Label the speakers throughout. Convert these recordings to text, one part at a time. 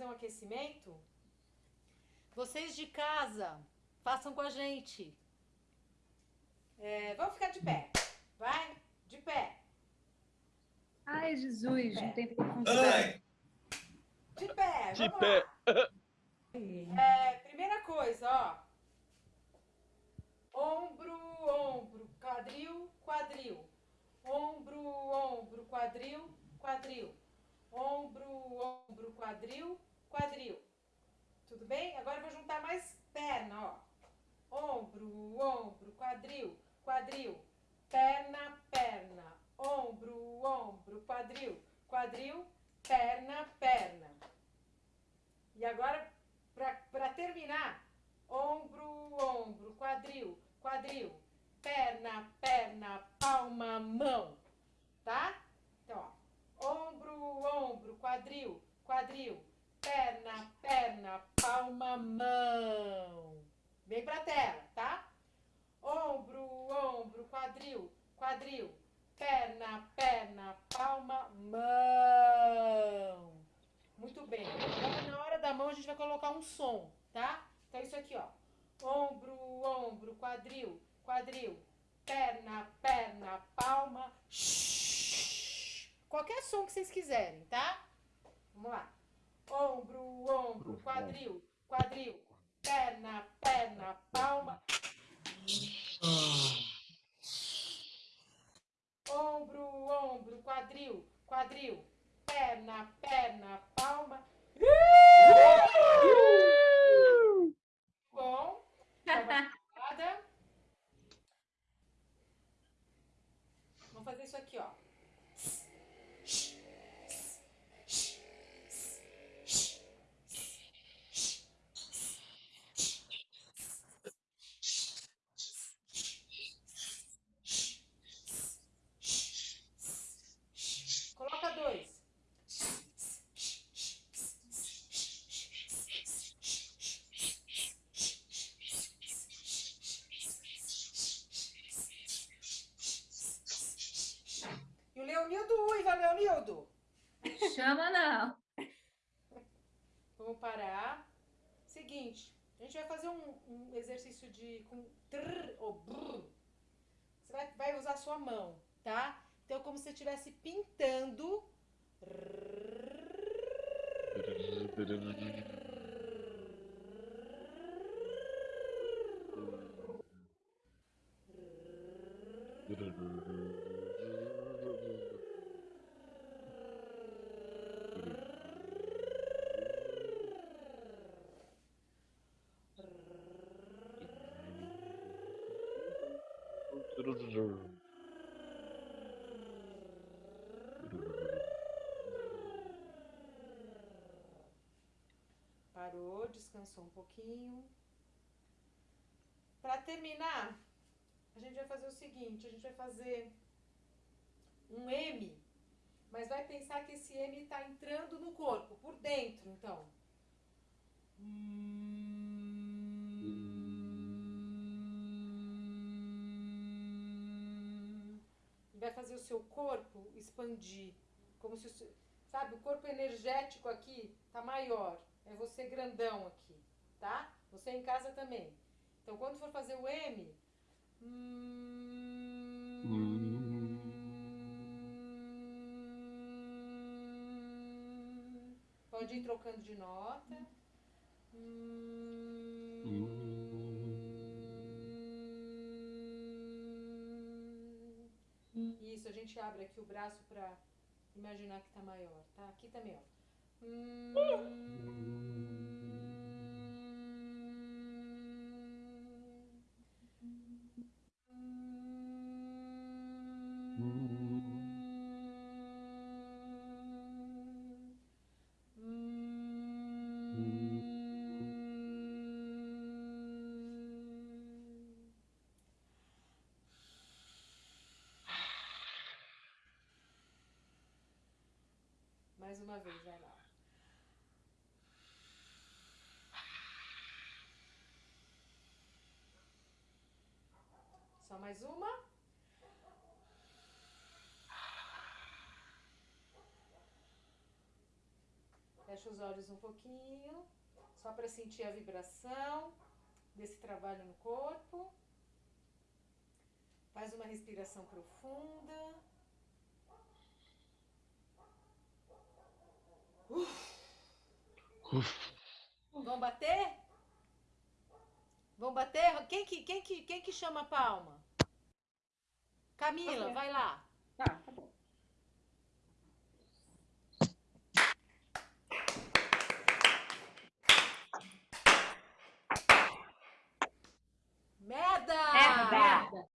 Speaker 1: fazer um aquecimento. Vocês de casa, façam com a gente. É, vamos ficar de pé. Vai, de pé.
Speaker 2: Ai, Jesus, não tem
Speaker 1: Ai. De pé,
Speaker 3: De pé.
Speaker 1: É, primeira coisa, ó. Ombro, ombro, quadril, quadril. Ombro, ombro, quadril, quadril. Ombro, ombro, quadril, quadril. Tudo bem? Agora vou juntar mais perna, ó. Ombro, ombro, quadril, quadril. Perna, perna. Ombro, ombro, quadril, quadril. Perna, perna. E agora, para terminar, ombro, ombro, quadril, quadril. Perna, perna, palma, mão. Tá? Então, ó. Ombro, ombro, quadril, quadril perna, perna, palma, mão. Vem pra tela, tá? Ombro, ombro, quadril, quadril, perna, perna, palma, mão. Muito bem. Agora, na hora da mão, a gente vai colocar um som, tá? Então, isso aqui, ó. Ombro, ombro, quadril, quadril, perna, perna, palma. Qualquer som que vocês quiserem, tá? Vamos lá ombro, ombro, quadril, quadril, perna, perna, palma. Ombro, ombro, quadril, quadril, perna, perna, palma. Bom. Vamos fazer isso aqui, ó.
Speaker 2: Chama não.
Speaker 1: Vamos parar. Seguinte, a gente vai fazer um, um exercício de com trrr ou brrr. Você vai, vai usar a sua mão, tá? Então, como se você estivesse pintando. Parou, descansou um pouquinho. Para terminar, a gente vai fazer o seguinte, a gente vai fazer um M, mas vai pensar que esse M está entrando no corpo, por dentro, então. Vai fazer o seu corpo expandir, como se, sabe, o corpo energético aqui tá maior, é você grandão aqui, tá? Você em casa também. Então, quando for fazer o M, hum, pode ir trocando de nota. Isso, a gente abre aqui o braço para imaginar que tá maior, tá? Aqui também, ó. Mais mais uma. Fecha os olhos um pouquinho, só para sentir a vibração desse trabalho no corpo. Faz uma respiração profunda. Uf. Uf. Vamos bater? Vamos bater? Quem que, quem que, quem que chama a palma? Camila, vai lá.
Speaker 2: Tá, tá bom.
Speaker 1: Merda!
Speaker 2: Merda! Merda!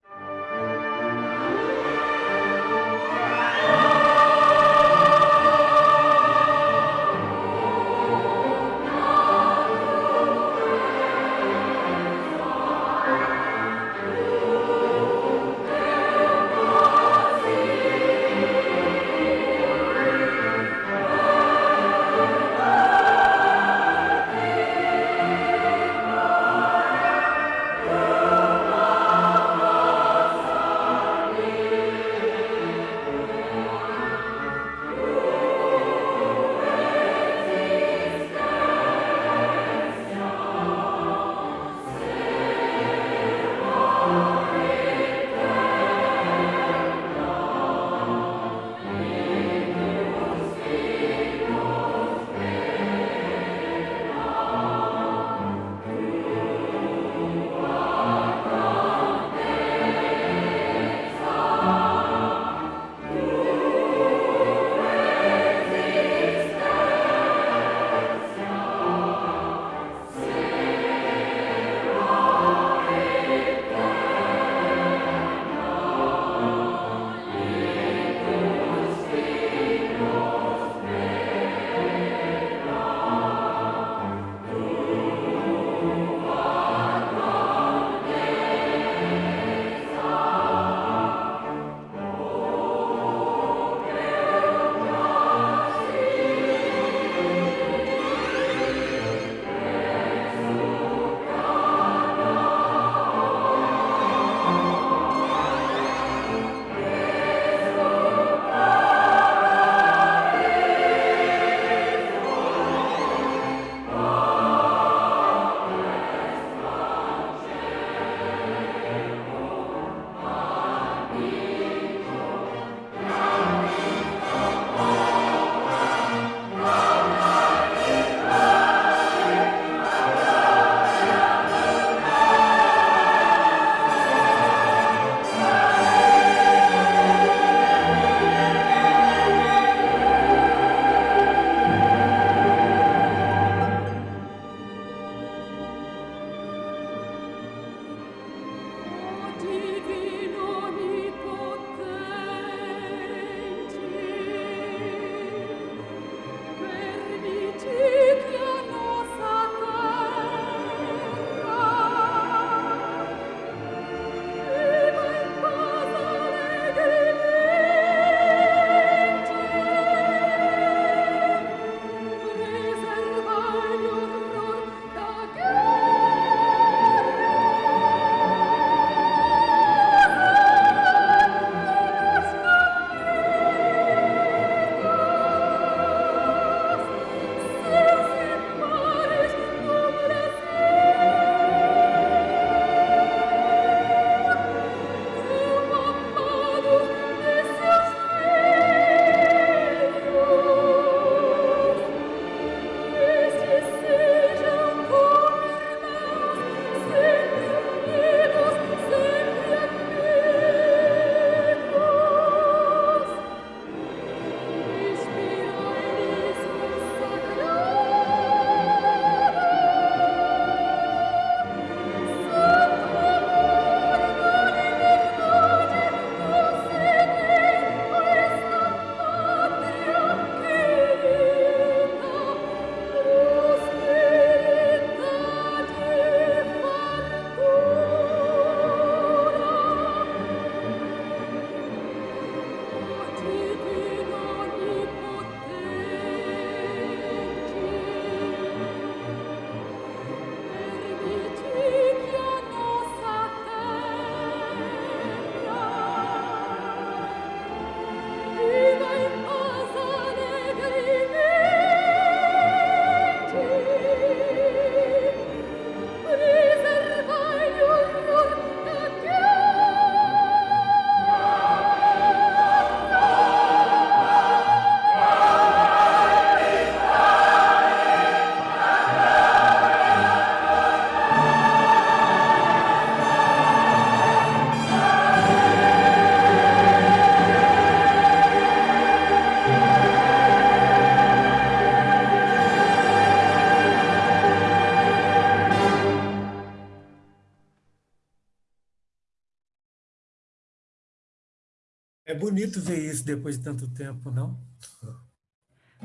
Speaker 3: Bonito ver isso depois de tanto tempo, não?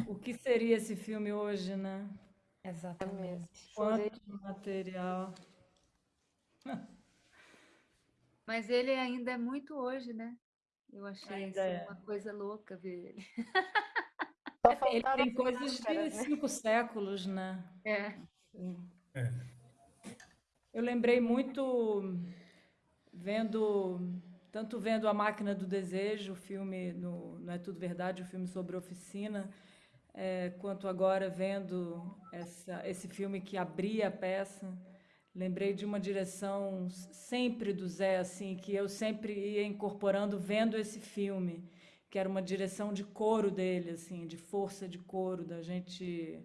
Speaker 4: O que seria esse filme hoje, né?
Speaker 5: Exatamente.
Speaker 4: Quanto material.
Speaker 2: Mas ele ainda é muito hoje, né? Eu achei assim,
Speaker 4: é.
Speaker 2: uma coisa louca ver ele.
Speaker 4: Ele tem
Speaker 5: as
Speaker 4: coisas de
Speaker 5: né?
Speaker 4: cinco séculos, né?
Speaker 2: É.
Speaker 3: É.
Speaker 4: Eu lembrei muito vendo, tanto vendo A Máquina do Desejo, o filme, no, não é tudo verdade, o filme sobre oficina, é, quanto agora vendo essa, esse filme que abria a peça. Lembrei de uma direção sempre do Zé, assim, que eu sempre ia incorporando vendo esse filme, que era uma direção de coro dele, assim, de força de coro, da gente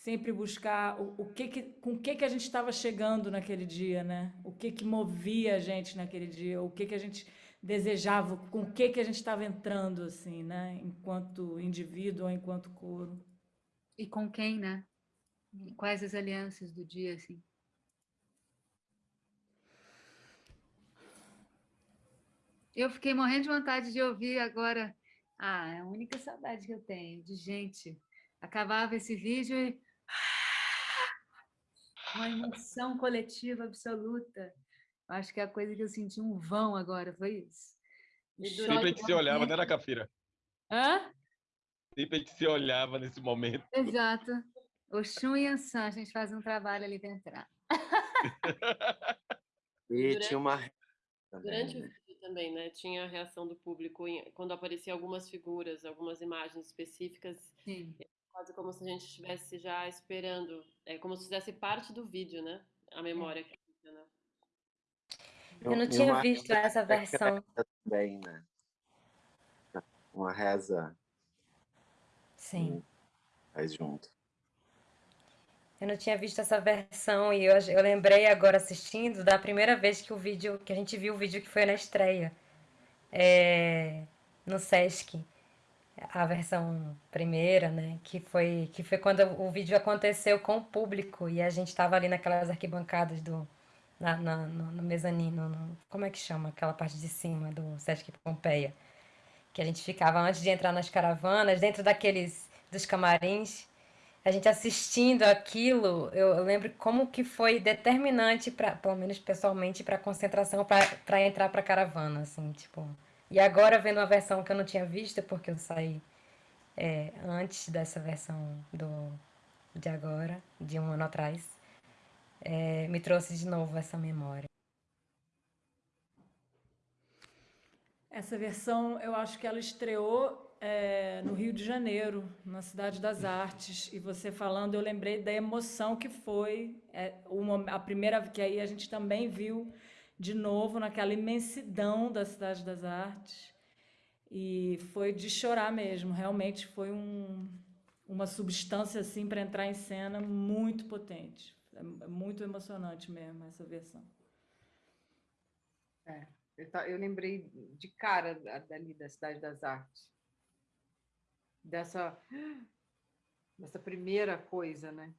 Speaker 4: sempre buscar o, o que, que com o que que a gente estava chegando naquele dia, né? O que que movia a gente naquele dia, o que que a gente desejava, com o que que a gente estava entrando assim, né? Enquanto indivíduo ou enquanto coro.
Speaker 2: E com quem, né? Quais as alianças do dia, assim? Eu fiquei morrendo de vontade de ouvir agora. Ah, é a única saudade que eu tenho de gente. Acabava esse vídeo e. Uma emoção coletiva absoluta. Eu Acho que é a coisa que eu senti um vão agora, foi isso. E
Speaker 6: Sempre a gente se olhava, né, na Cafira?
Speaker 2: Hã?
Speaker 6: Sempre a gente se olhava nesse momento.
Speaker 2: Exato. Oxum e Ansan, a gente faz um trabalho ali dentro.
Speaker 7: E
Speaker 8: Durante-
Speaker 7: tinha uma
Speaker 8: Durante o
Speaker 7: né?
Speaker 8: vídeo também, né? Tinha a reação do público quando apareciam algumas figuras, algumas imagens específicas,
Speaker 2: Sim.
Speaker 8: Quase como se a gente estivesse já esperando, é como se fizesse parte do vídeo, né? A memória que fica, né?
Speaker 5: Eu não tinha
Speaker 7: uma
Speaker 5: visto essa versão.
Speaker 7: secreta Também, né? Uma reza
Speaker 5: Sim.
Speaker 7: faz junto.
Speaker 5: Eu não tinha visto essa versão e eu, eu lembrei agora assistindo da primeira vez que o vídeo, que a gente viu o vídeo que foi na estreia, é, no Sesc, a versão primeira, né? Que foi, que foi quando o vídeo aconteceu com o público e a gente estava ali naquelas arquibancadas do, na, na- no, no mezanino, no- como é que chama aquela parte de cima do Sesc Pompeia? Que a gente ficava antes de entrar nas caravanas, dentro daqueles, dos camarins. A gente assistindo aquilo, eu, eu lembro como que foi determinante para, pelo menos pessoalmente, para a concentração para entrar para a caravana, assim, tipo. E agora vendo uma versão que eu não tinha visto porque eu saí é, antes dessa versão do de agora, de um ano atrás, é, me trouxe de novo essa memória.
Speaker 4: Essa versão, eu acho que ela estreou eh, no Rio de Janeiro, na Cidade das Artes. E você falando, eu lembrei da emoção que foi eh, uma, a primeira, que aí a gente também viu de novo naquela imensidão da Cidade das Artes. E foi de chorar mesmo, realmente foi um, uma substância assim para entrar em cena muito potente. É muito emocionante mesmo essa versão.
Speaker 9: Eu, ta- eu lembrei de cara da- dali da Cidade das Artes. Dessa, dessa primeira coisa, né?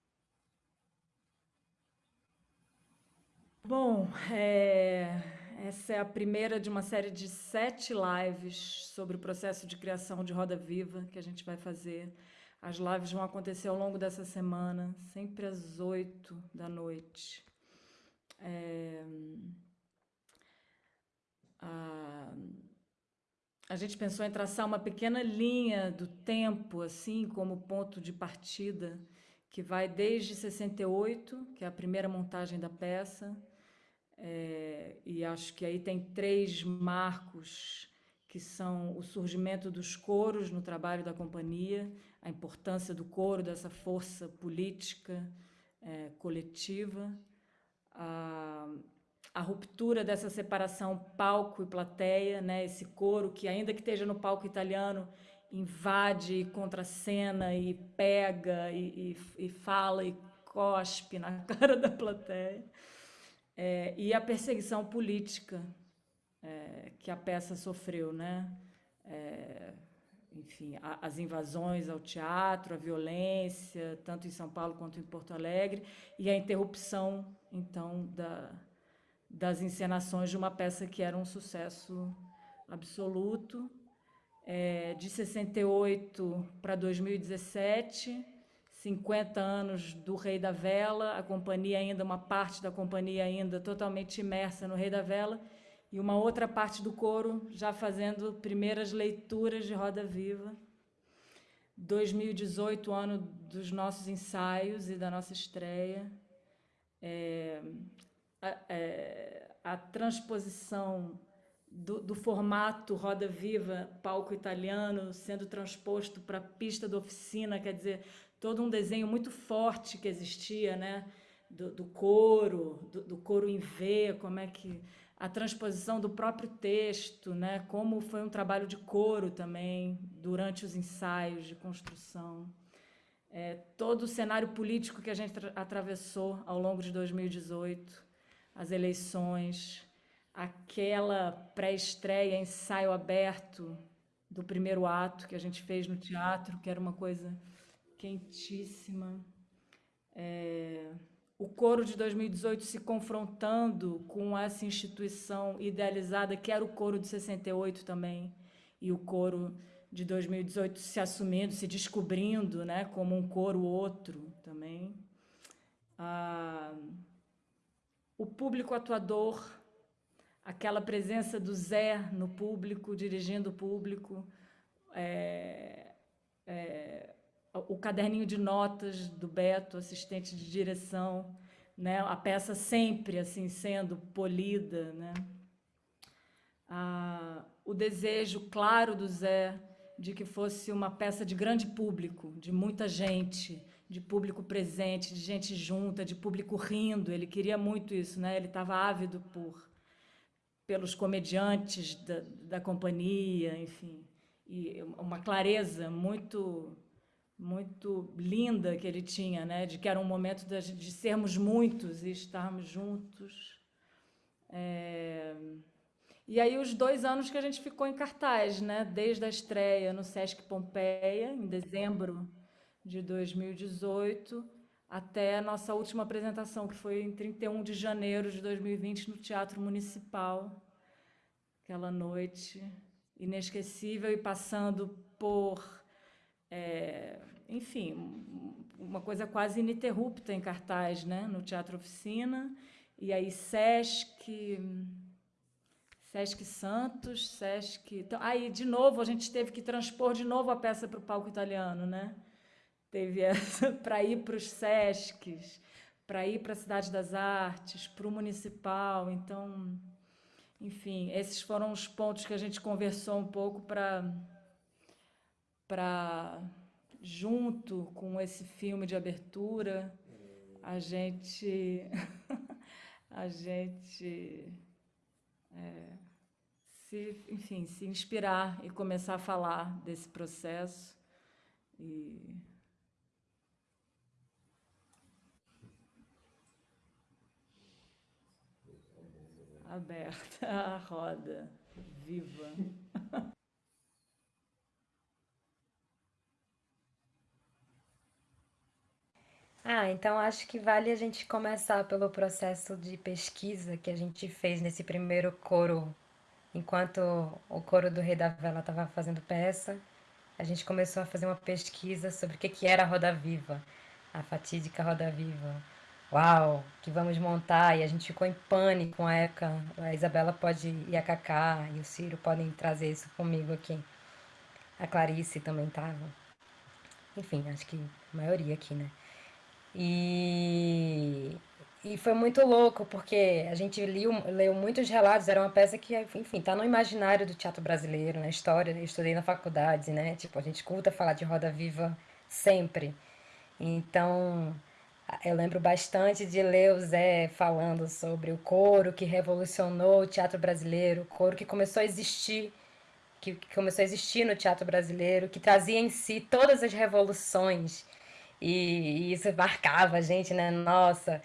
Speaker 4: Bom, é, essa é a primeira de uma série de sete lives sobre o processo de criação de Roda Viva que a gente vai fazer. As lives vão acontecer ao longo dessa semana, sempre às oito da noite. É, a, a gente pensou em traçar uma pequena linha do tempo, assim, como ponto de partida, que vai desde 68, que é a primeira montagem da peça, é, e acho que aí tem três marcos que são o surgimento dos coros no trabalho da companhia, a importância do coro, dessa força política é, coletiva, a, a ruptura dessa separação palco e plateia, né? esse coro que, ainda que esteja no palco italiano, invade, contracena e pega e, e, e fala e cospe na cara da plateia. É, e a perseguição política é, que a peça sofreu, né? É, enfim, a, as invasões ao teatro, a violência, tanto em São Paulo quanto em Porto Alegre, e a interrupção, então, da, das encenações de uma peça que era um sucesso absoluto é, de 68 para 2017, 50 anos do Rei da Vela, a companhia ainda, uma parte da companhia ainda totalmente imersa no Rei da Vela, e uma outra parte do coro já fazendo primeiras leituras de Roda Viva. 2018, ano dos nossos ensaios e da nossa estreia. É, a, é, a transposição do, do, formato Roda Viva, palco italiano, sendo transposto para a pista da oficina, quer dizer, todo um desenho muito forte que existia, né? Do, do coro, do, do, em V, como é que a transposição do próprio texto, né? Como foi um trabalho de coro também durante os ensaios de construção. É, todo o cenário político que a gente atravessou ao longo de 2018, as eleições, aquela pré-estreia, ensaio aberto do primeiro ato que a gente fez no teatro, que era uma coisa quentíssima. É, o coro de 2018 se confrontando com essa instituição idealizada, que era o coro de 68 também, e o coro de 2018 se assumindo, se descobrindo né, como um coro outro também. Ah, o público atuador aquela presença do Zé no público, dirigindo o público, é, é, o caderninho de notas do Beto, assistente de direção, né? a peça sempre assim sendo polida. Né? Ah, o desejo claro do Zé de que fosse uma peça de grande público, de muita gente, de público presente, de gente junta, de público rindo. Ele queria muito isso, né? ele estava ávido por pelos comediantes da, da companhia, enfim, e uma clareza muito muito linda que ele tinha, né, de que era um momento de, de sermos muitos e estarmos juntos. É... E aí os dois anos que a gente ficou em cartaz, né, desde a estreia no Sesc Pompeia, em dezembro de 2018, até a nossa última apresentação, que foi em 31 de janeiro de 2020, no Teatro Municipal. Aquela noite inesquecível e passando por, é, enfim, uma coisa quase ininterrupta em cartaz, né? no Teatro Oficina, e aí Sesc, Sesc Santos, Sesc... Então, aí, de novo, a gente teve que transpor de novo a peça para o palco italiano, né? teve essa para ir para os SESCs, para ir para a Cidade das Artes, para o Municipal. Então, enfim, esses foram os pontos que a gente conversou um pouco para, para junto com esse filme de abertura, a gente, a gente é, se, enfim, se inspirar e começar a falar desse processo e aberta a roda, viva.
Speaker 5: Ah, então acho que vale a gente começar pelo processo de pesquisa que a gente fez nesse primeiro coro, enquanto o coro do Rei da Vela estava fazendo peça, a gente começou a fazer uma pesquisa sobre o que era a Roda Viva, a fatídica Roda Viva uau, que vamos montar, e a gente ficou em pânico a época. A Isabela pode, e a Cacá e o Ciro podem trazer isso comigo aqui. A Clarice também estava. Enfim, acho que a maioria aqui, né? E, e foi muito louco, porque a gente liu, leu muitos relatos, era uma peça que, enfim, está no imaginário do teatro brasileiro, na história, eu estudei na faculdade, né? Tipo, a gente escuta falar de Roda Viva sempre. Então, eu lembro bastante de ler o Zé falando sobre o coro que revolucionou o teatro brasileiro, o coro que começou a existir, que, que começou a existir no teatro brasileiro, que trazia em si todas as revoluções. E, isso marcava a gente, né? Nossa,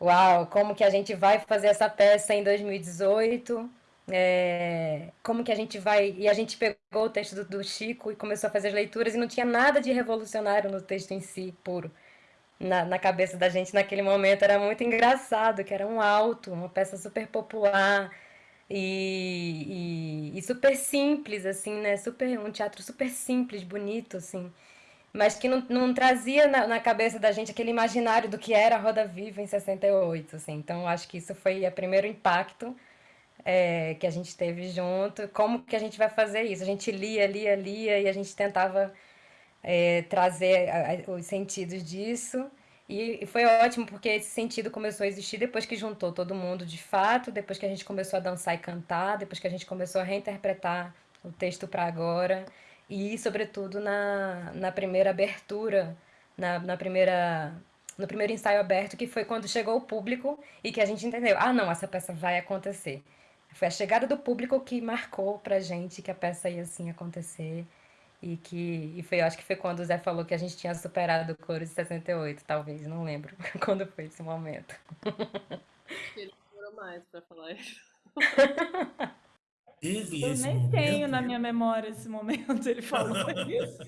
Speaker 5: uau, como que a gente vai fazer essa peça em 2018? É, como que a gente vai. E a gente pegou o texto do, do Chico e começou a fazer as leituras e não tinha nada de revolucionário no texto em si, puro na, na cabeça da gente naquele momento era muito engraçado, que era um alto, uma peça super popular, E, e, e super simples, assim, né? Super, um teatro super simples, bonito, assim. Mas que não, não trazia na, na cabeça da gente aquele imaginário do que era a Roda Viva em 68, assim. Então, acho que isso foi o primeiro impacto é, que a gente teve junto. Como que a gente vai fazer isso? A gente lia, lia, lia e a gente tentava é, trazer a, a, os sentidos disso. E, e foi ótimo porque esse sentido começou a existir depois que juntou todo mundo de fato, depois que a gente começou a dançar e cantar, depois que a gente começou a reinterpretar o texto para agora e, sobretudo, na, na primeira abertura, na, na primeira no primeiro ensaio aberto, que foi quando chegou o público e que a gente entendeu, ah, não, essa peça vai acontecer. Foi a chegada do público que marcou pra gente que a peça ia assim acontecer. E que e foi, eu acho que foi quando o Zé falou que a gente tinha superado o coro de 68, talvez, não lembro quando foi esse momento.
Speaker 8: Ele demorou mais para falar isso.
Speaker 3: Teve
Speaker 4: Eu
Speaker 3: esse
Speaker 4: nem
Speaker 3: momento?
Speaker 4: tenho na minha memória esse momento, ele falou isso.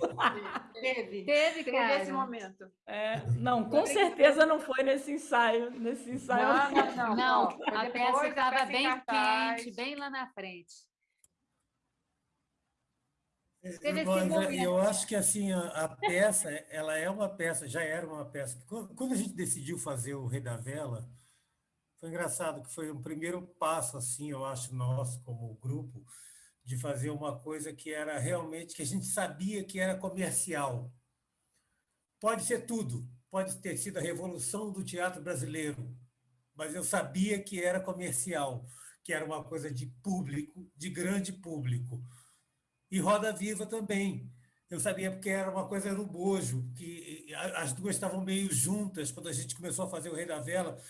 Speaker 9: Teve.
Speaker 2: Teve,
Speaker 9: Teve
Speaker 2: cara.
Speaker 9: esse momento.
Speaker 4: É, não, com certeza não foi nesse ensaio. Nesse ensaio.
Speaker 9: Não, não, não.
Speaker 2: Não, a peça estava bem
Speaker 9: cartaz.
Speaker 2: quente, bem lá na frente.
Speaker 3: É,
Speaker 2: Teve
Speaker 3: é, eu acho que assim a, a peça, ela é uma peça, já era uma peça. Quando quando a gente decidiu fazer o Rei da Vela, foi engraçado que foi um primeiro passo assim, eu acho nosso como grupo, de fazer uma coisa que era realmente que a gente sabia que era comercial. Pode ser tudo, pode ter sido a revolução do teatro brasileiro, mas eu sabia que era comercial, que era uma coisa de público, de grande público. E Roda Viva também. Eu sabia porque era uma coisa no bojo, que as duas estavam meio juntas quando a gente começou a fazer o Rei da Vela.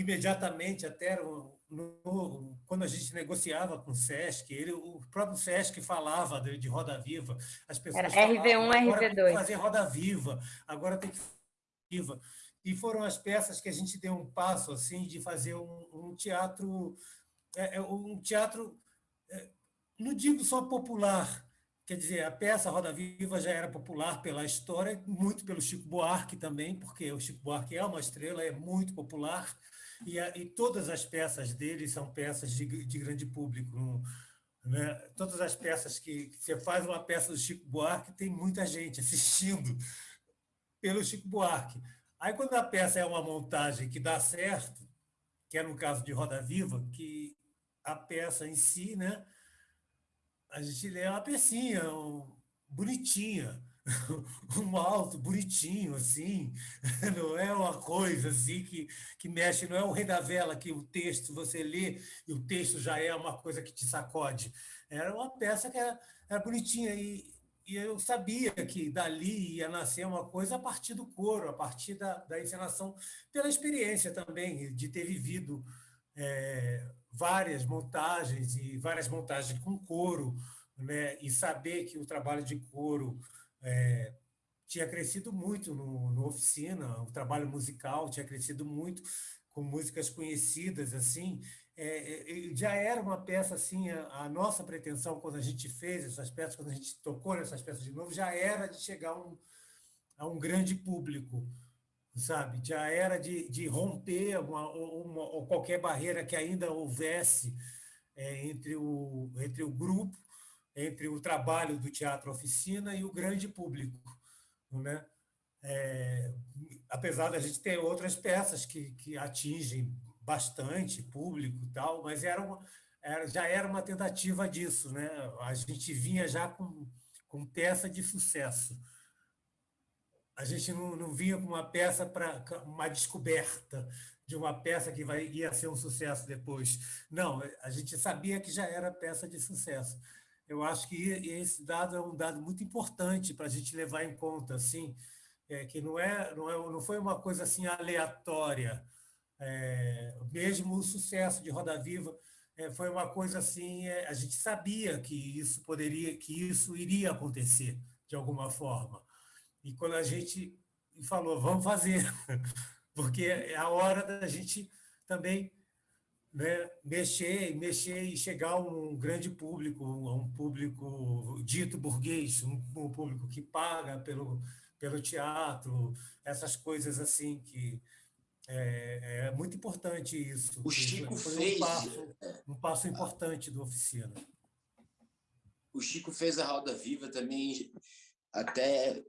Speaker 3: Imediatamente, até no- no- quando a gente negociava com o Sesc, ele, o próprio Sesc falava de, de Roda Viva. As pessoas
Speaker 5: Era
Speaker 3: falavam,
Speaker 5: RV1,
Speaker 3: agora tem que
Speaker 5: RV2.
Speaker 3: fazer Roda Viva, agora tem que viva. E foram as peças que a gente deu um passo assim de fazer um, um teatro, é, é, um teatro, é, não digo só popular, quer dizer, a peça Roda Viva já era popular pela história, muito pelo Chico Buarque também, porque o Chico Buarque é uma estrela, é muito popular, e, a- e todas as peças dele são peças de, de grande público. né? Todas as peças que, que você faz uma peça do Chico Buarque, tem muita gente assistindo pelo Chico Buarque. Aí, quando a peça é uma montagem que dá certo, que é no caso de Roda Viva, que a peça em si, né, a gente lê uma pecinha um- bonitinha, um alto bonitinho, assim, não é uma coisa assim que, que mexe, não é o Rei da Vela que o texto você lê e o texto já é uma coisa que te sacode. Era uma peça que era, era bonitinha e, e eu sabia que dali ia nascer uma coisa a partir do coro, a partir da, da encenação, pela experiência também de ter vivido é, várias montagens e várias montagens com coro, né? e saber que o trabalho de coro é, tinha crescido muito no, no oficina, o trabalho musical tinha crescido muito com músicas conhecidas assim, é, é, já era uma peça assim, a, a, nossa pretensão quando a gente fez essas peças, quando a gente tocou nessas peças de novo, já era de chegar um, a um grande público, sabe? Já era de, de romper uma, uma, ou qualquer barreira que ainda houvesse é, entre, o, entre o grupo, entre o trabalho do teatro oficina e o grande público, né? É, apesar da gente ter outras peças que, que atingem bastante público e tal, mas era, uma, era já era uma tentativa disso, né? A gente vinha já com, com peça de sucesso. A gente não, não vinha com uma peça para uma descoberta de uma peça que vai, ia ser um sucesso depois. Não, a gente sabia que já era peça de sucesso. Eu acho que esse dado é um dado muito importante para a gente levar em conta, assim, é, que não, é, não, é, não foi uma coisa assim aleatória. É, mesmo o sucesso de Roda Viva é, foi uma coisa assim, a gente sabia que isso poderia, que isso iria acontecer de alguma forma. E quando a gente falou, vamos fazer, porque é a hora da gente também né, mexer, mexer e chegar a um grande público, a um público dito burguês, um, um público que paga pelo, pelo teatro, essas coisas assim que É, é muito importante isso.
Speaker 10: O Chico
Speaker 3: Foi
Speaker 10: fez.
Speaker 3: Um passo, um passo importante do oficina.
Speaker 10: O Chico fez a Roda Viva também, até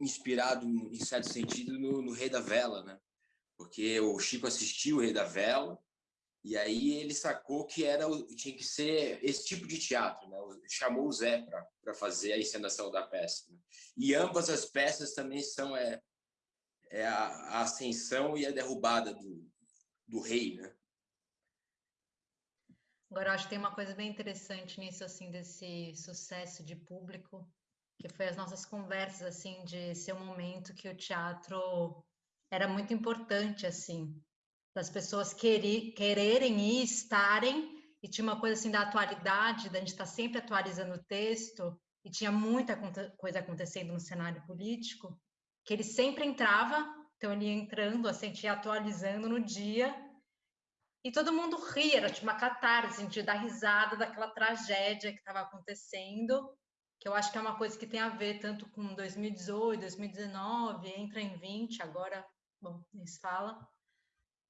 Speaker 10: inspirado, em certo sentido, no, no Rei da Vela, né? Porque o Chico assistiu o Rei da Vela, e aí ele sacou que era tinha que ser esse tipo de teatro, né? Chamou o Zé para fazer a encenação da peça. Né? E ambas as peças também são é, é a, a ascensão e a derrubada do, do rei, né?
Speaker 11: Agora, acho que tem uma coisa bem interessante nisso, assim, desse sucesso de público, que foi as nossas conversas, assim, de ser um momento que o teatro era muito importante, assim, das pessoas querer, quererem ir, estarem, e tinha uma coisa, assim, da atualidade, da gente estar sempre atualizando o texto, e tinha muita coisa acontecendo no cenário político, que ele sempre entrava, então ele ia entrando, assim, ia atualizando no dia, e todo mundo ria, era tipo uma catarse, de dar risada daquela tragédia que estava acontecendo, que eu acho que é uma coisa que tem a ver tanto com 2018, 2019, entra em 20, agora, bom, nem se fala,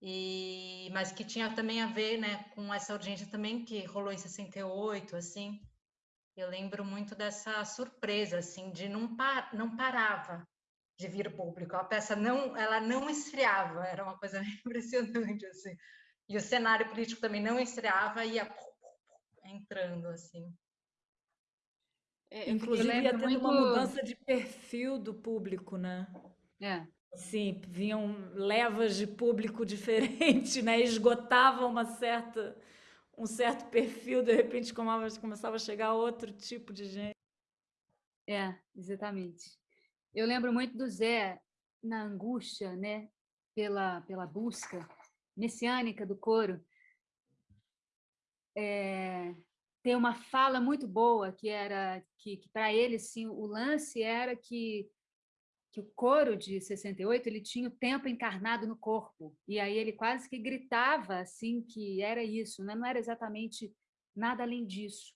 Speaker 11: e, mas que tinha também a ver, né, com essa urgência também que rolou em 68, assim, eu lembro muito dessa surpresa, assim, de não, par, não parava de vir público, a peça não, ela não esfriava, era uma coisa impressionante, assim, e o cenário político também não estreava e ia entrando assim.
Speaker 4: É, Inclusive ia tendo muito... uma mudança de perfil do público, né?
Speaker 2: É.
Speaker 4: Sim, vinham levas de público diferente, né? Esgotava uma certa um certo perfil, de repente começava a chegar outro tipo de gente.
Speaker 2: É, exatamente. Eu lembro muito do Zé na angústia, né? Pela, pela busca messiânica do coro, é, tem uma fala muito boa que era que, que para ele sim o lance era que que o coro de 68 ele tinha o tempo encarnado no corpo e aí ele quase que gritava assim que era isso, né? não era exatamente nada além disso.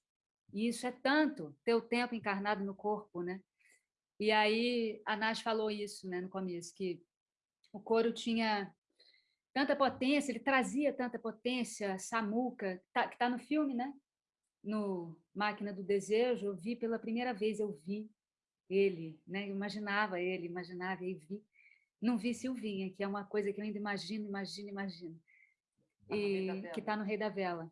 Speaker 2: E isso é tanto ter o tempo encarnado no corpo, né? E aí a Nath falou isso, né, no começo que o coro tinha tanta potência, ele trazia tanta potência, Samuca, que está tá no filme, né? No Máquina do Desejo, eu vi pela primeira vez, eu vi ele, né? Eu imaginava ele, imaginava e vi. Não vi Silvinha, que é uma coisa que eu ainda imagino, imagino, imagino. E que está no Rei da Vela.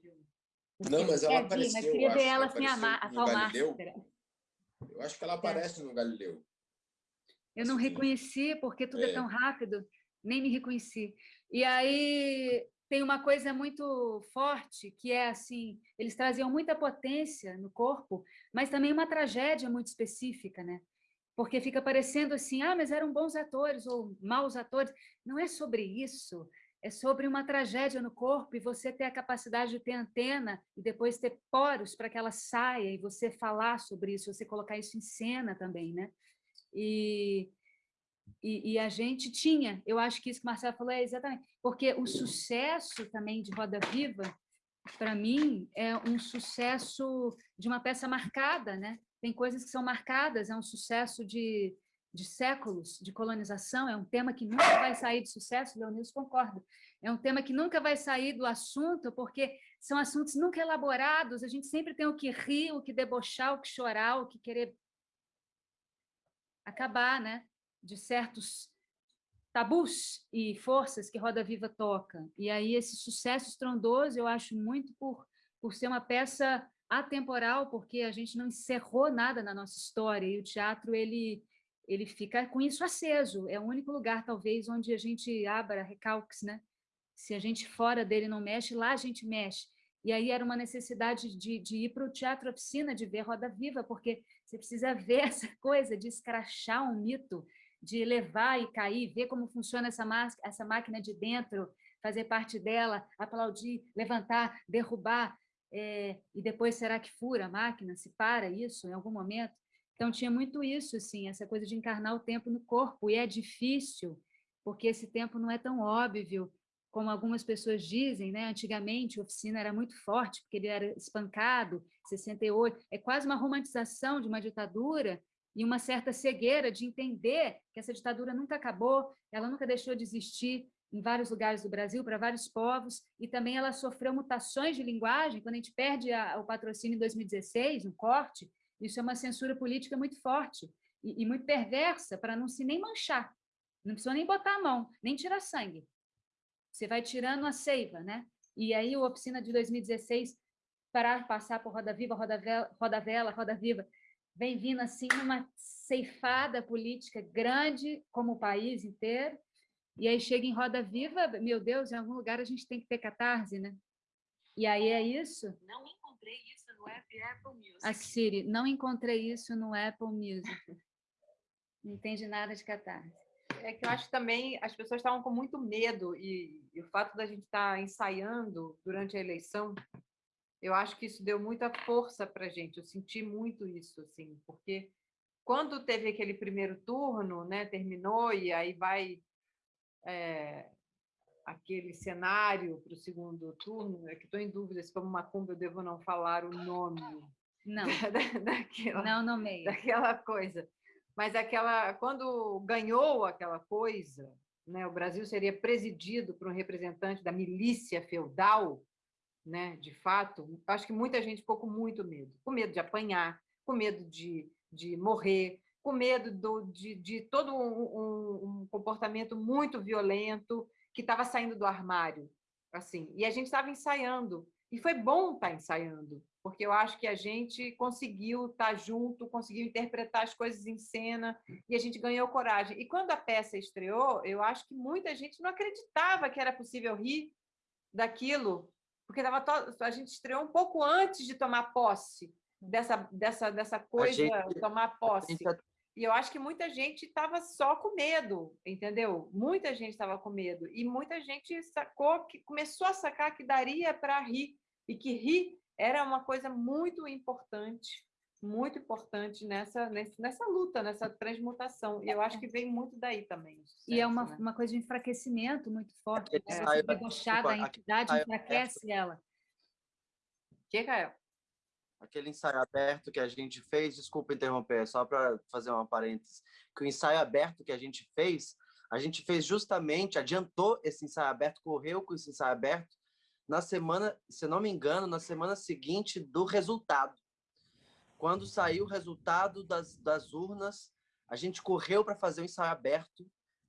Speaker 10: Não, mas ela
Speaker 2: é,
Speaker 10: apareceu,
Speaker 2: mas queria ver ela
Speaker 10: sem
Speaker 2: assim, a, a.
Speaker 10: Eu acho que ela aparece é. no Galileu.
Speaker 2: Eu não reconheci, porque tudo é. é tão rápido, nem me reconheci. E aí tem uma coisa muito forte, que é assim, eles traziam muita potência no corpo, mas também uma tragédia muito específica, né? Porque fica parecendo assim, ah, mas eram bons atores ou maus atores. Não é sobre isso, é sobre uma tragédia no corpo e você ter a capacidade de ter antena e depois ter poros para que ela saia e você falar sobre isso, você colocar isso em cena também, né? E e, e, a gente tinha, eu acho que isso que o Marcelo falou é exatamente, porque o sucesso também de Roda Viva, para mim, é um sucesso de uma peça marcada, né? Tem coisas que são marcadas, é um sucesso de, de séculos de colonização, é um tema que nunca vai sair de sucesso, Leonilson concorda, é um tema que nunca vai sair do assunto, porque são assuntos nunca elaborados, a gente sempre tem o que rir, o que debochar, o que chorar, o que querer acabar, né? De certos tabus e forças que Roda Viva toca. E aí esse sucesso estrondoso eu acho muito por, por ser uma peça atemporal, porque a gente não encerrou nada na nossa história, e o teatro ele, ele fica com isso aceso, é o único lugar, talvez, onde a gente abra recalques, né? Se a gente fora dele não mexe, lá a gente mexe. E aí era uma necessidade de, de ir para o teatro oficina, de ver Roda Viva, porque você precisa ver essa coisa de escrachar um mito, de levar e cair, ver como funciona essa, essa máquina de dentro, fazer parte dela, aplaudir, levantar, derrubar, é, e depois será que fura a máquina, se para isso em algum momento? Então tinha muito isso, assim, essa coisa de encarnar o tempo no corpo, e é difícil, porque esse tempo não é tão óbvio, como algumas pessoas dizem, né? antigamente a oficina era muito forte, porque ele era espancado, 68, é quase uma romantização de uma ditadura, e uma certa cegueira de entender que essa ditadura nunca acabou, ela nunca deixou de existir, em vários lugares do Brasil, para vários povos, e também ela sofreu mutações de linguagem, quando a gente perde a, o patrocínio em 2016, um corte, isso é uma censura política muito forte e, e muito perversa, para não se nem manchar, não precisa nem botar a mão, nem tirar sangue. Você vai tirando a seiva, né? E aí o Oficina de 2016, parar, passar por Roda Viva, Roda Vela, Roda, Vela, Roda Viva, vem vindo assim uma ceifada política grande, como o país inteiro, e aí chega em Roda Viva, meu Deus, em algum lugar a gente tem que ter catarse, né? E aí é isso.
Speaker 12: Não encontrei isso no app Apple Music.
Speaker 2: A Siri, não encontrei isso no Apple Music. Não entende nada de catarse.
Speaker 9: É que eu acho que também as pessoas estavam com muito medo e, e o fato da gente estar tá ensaiando durante a eleição, eu acho que isso deu muita força para a gente. Eu senti muito isso, assim, porque quando teve aquele primeiro turno, né, terminou e aí vai é, aquele cenário para o segundo turno, é que estou em dúvida se como Macumba eu devo não falar o nome.
Speaker 2: Não,
Speaker 9: da, daquela,
Speaker 2: não nomeia.
Speaker 9: Daquela coisa. Mas aquela, quando ganhou aquela coisa, né, o Brasil seria presidido por um representante da milícia feudal, né, de fato, acho que muita gente ficou com muito medo. Com medo de apanhar, com medo de, de morrer, com medo do, de, de todo um, um, comportamento muito violento que estava saindo do armário. assim. E a gente estava ensaiando. E foi bom estar tá ensaiando, porque eu acho que a gente conseguiu estar tá junto, conseguiu interpretar as coisas em cena e a gente ganhou coragem. E quando a peça estreou, eu acho que muita gente não acreditava que era possível rir daquilo, porque tava to... a gente estreou um pouco antes de tomar posse dessa, dessa, dessa coisa, gente, tomar posse. E eu acho que muita gente estava só com medo, entendeu? Muita gente estava com medo. E muita gente sacou, que começou a sacar que daria para rir. E que rir era uma coisa muito importante, muito importante nessa, nessa luta, nessa transmutação. E eu acho que vem muito daí também. Sucesso,
Speaker 2: e é uma,
Speaker 9: né?
Speaker 2: uma coisa de enfraquecimento muito forte. Essa debochada, a entidade enfraquece ela.
Speaker 9: O que, Gael?
Speaker 13: aquele ensaio aberto que a gente fez, desculpa interromper, só para fazer uma parêntese, que o ensaio aberto que a gente fez, a gente fez justamente, adiantou esse ensaio aberto, correu com esse ensaio aberto, na semana, se não me engano, na semana seguinte do resultado. Quando saiu o resultado das, das urnas, a gente correu para fazer o ensaio aberto,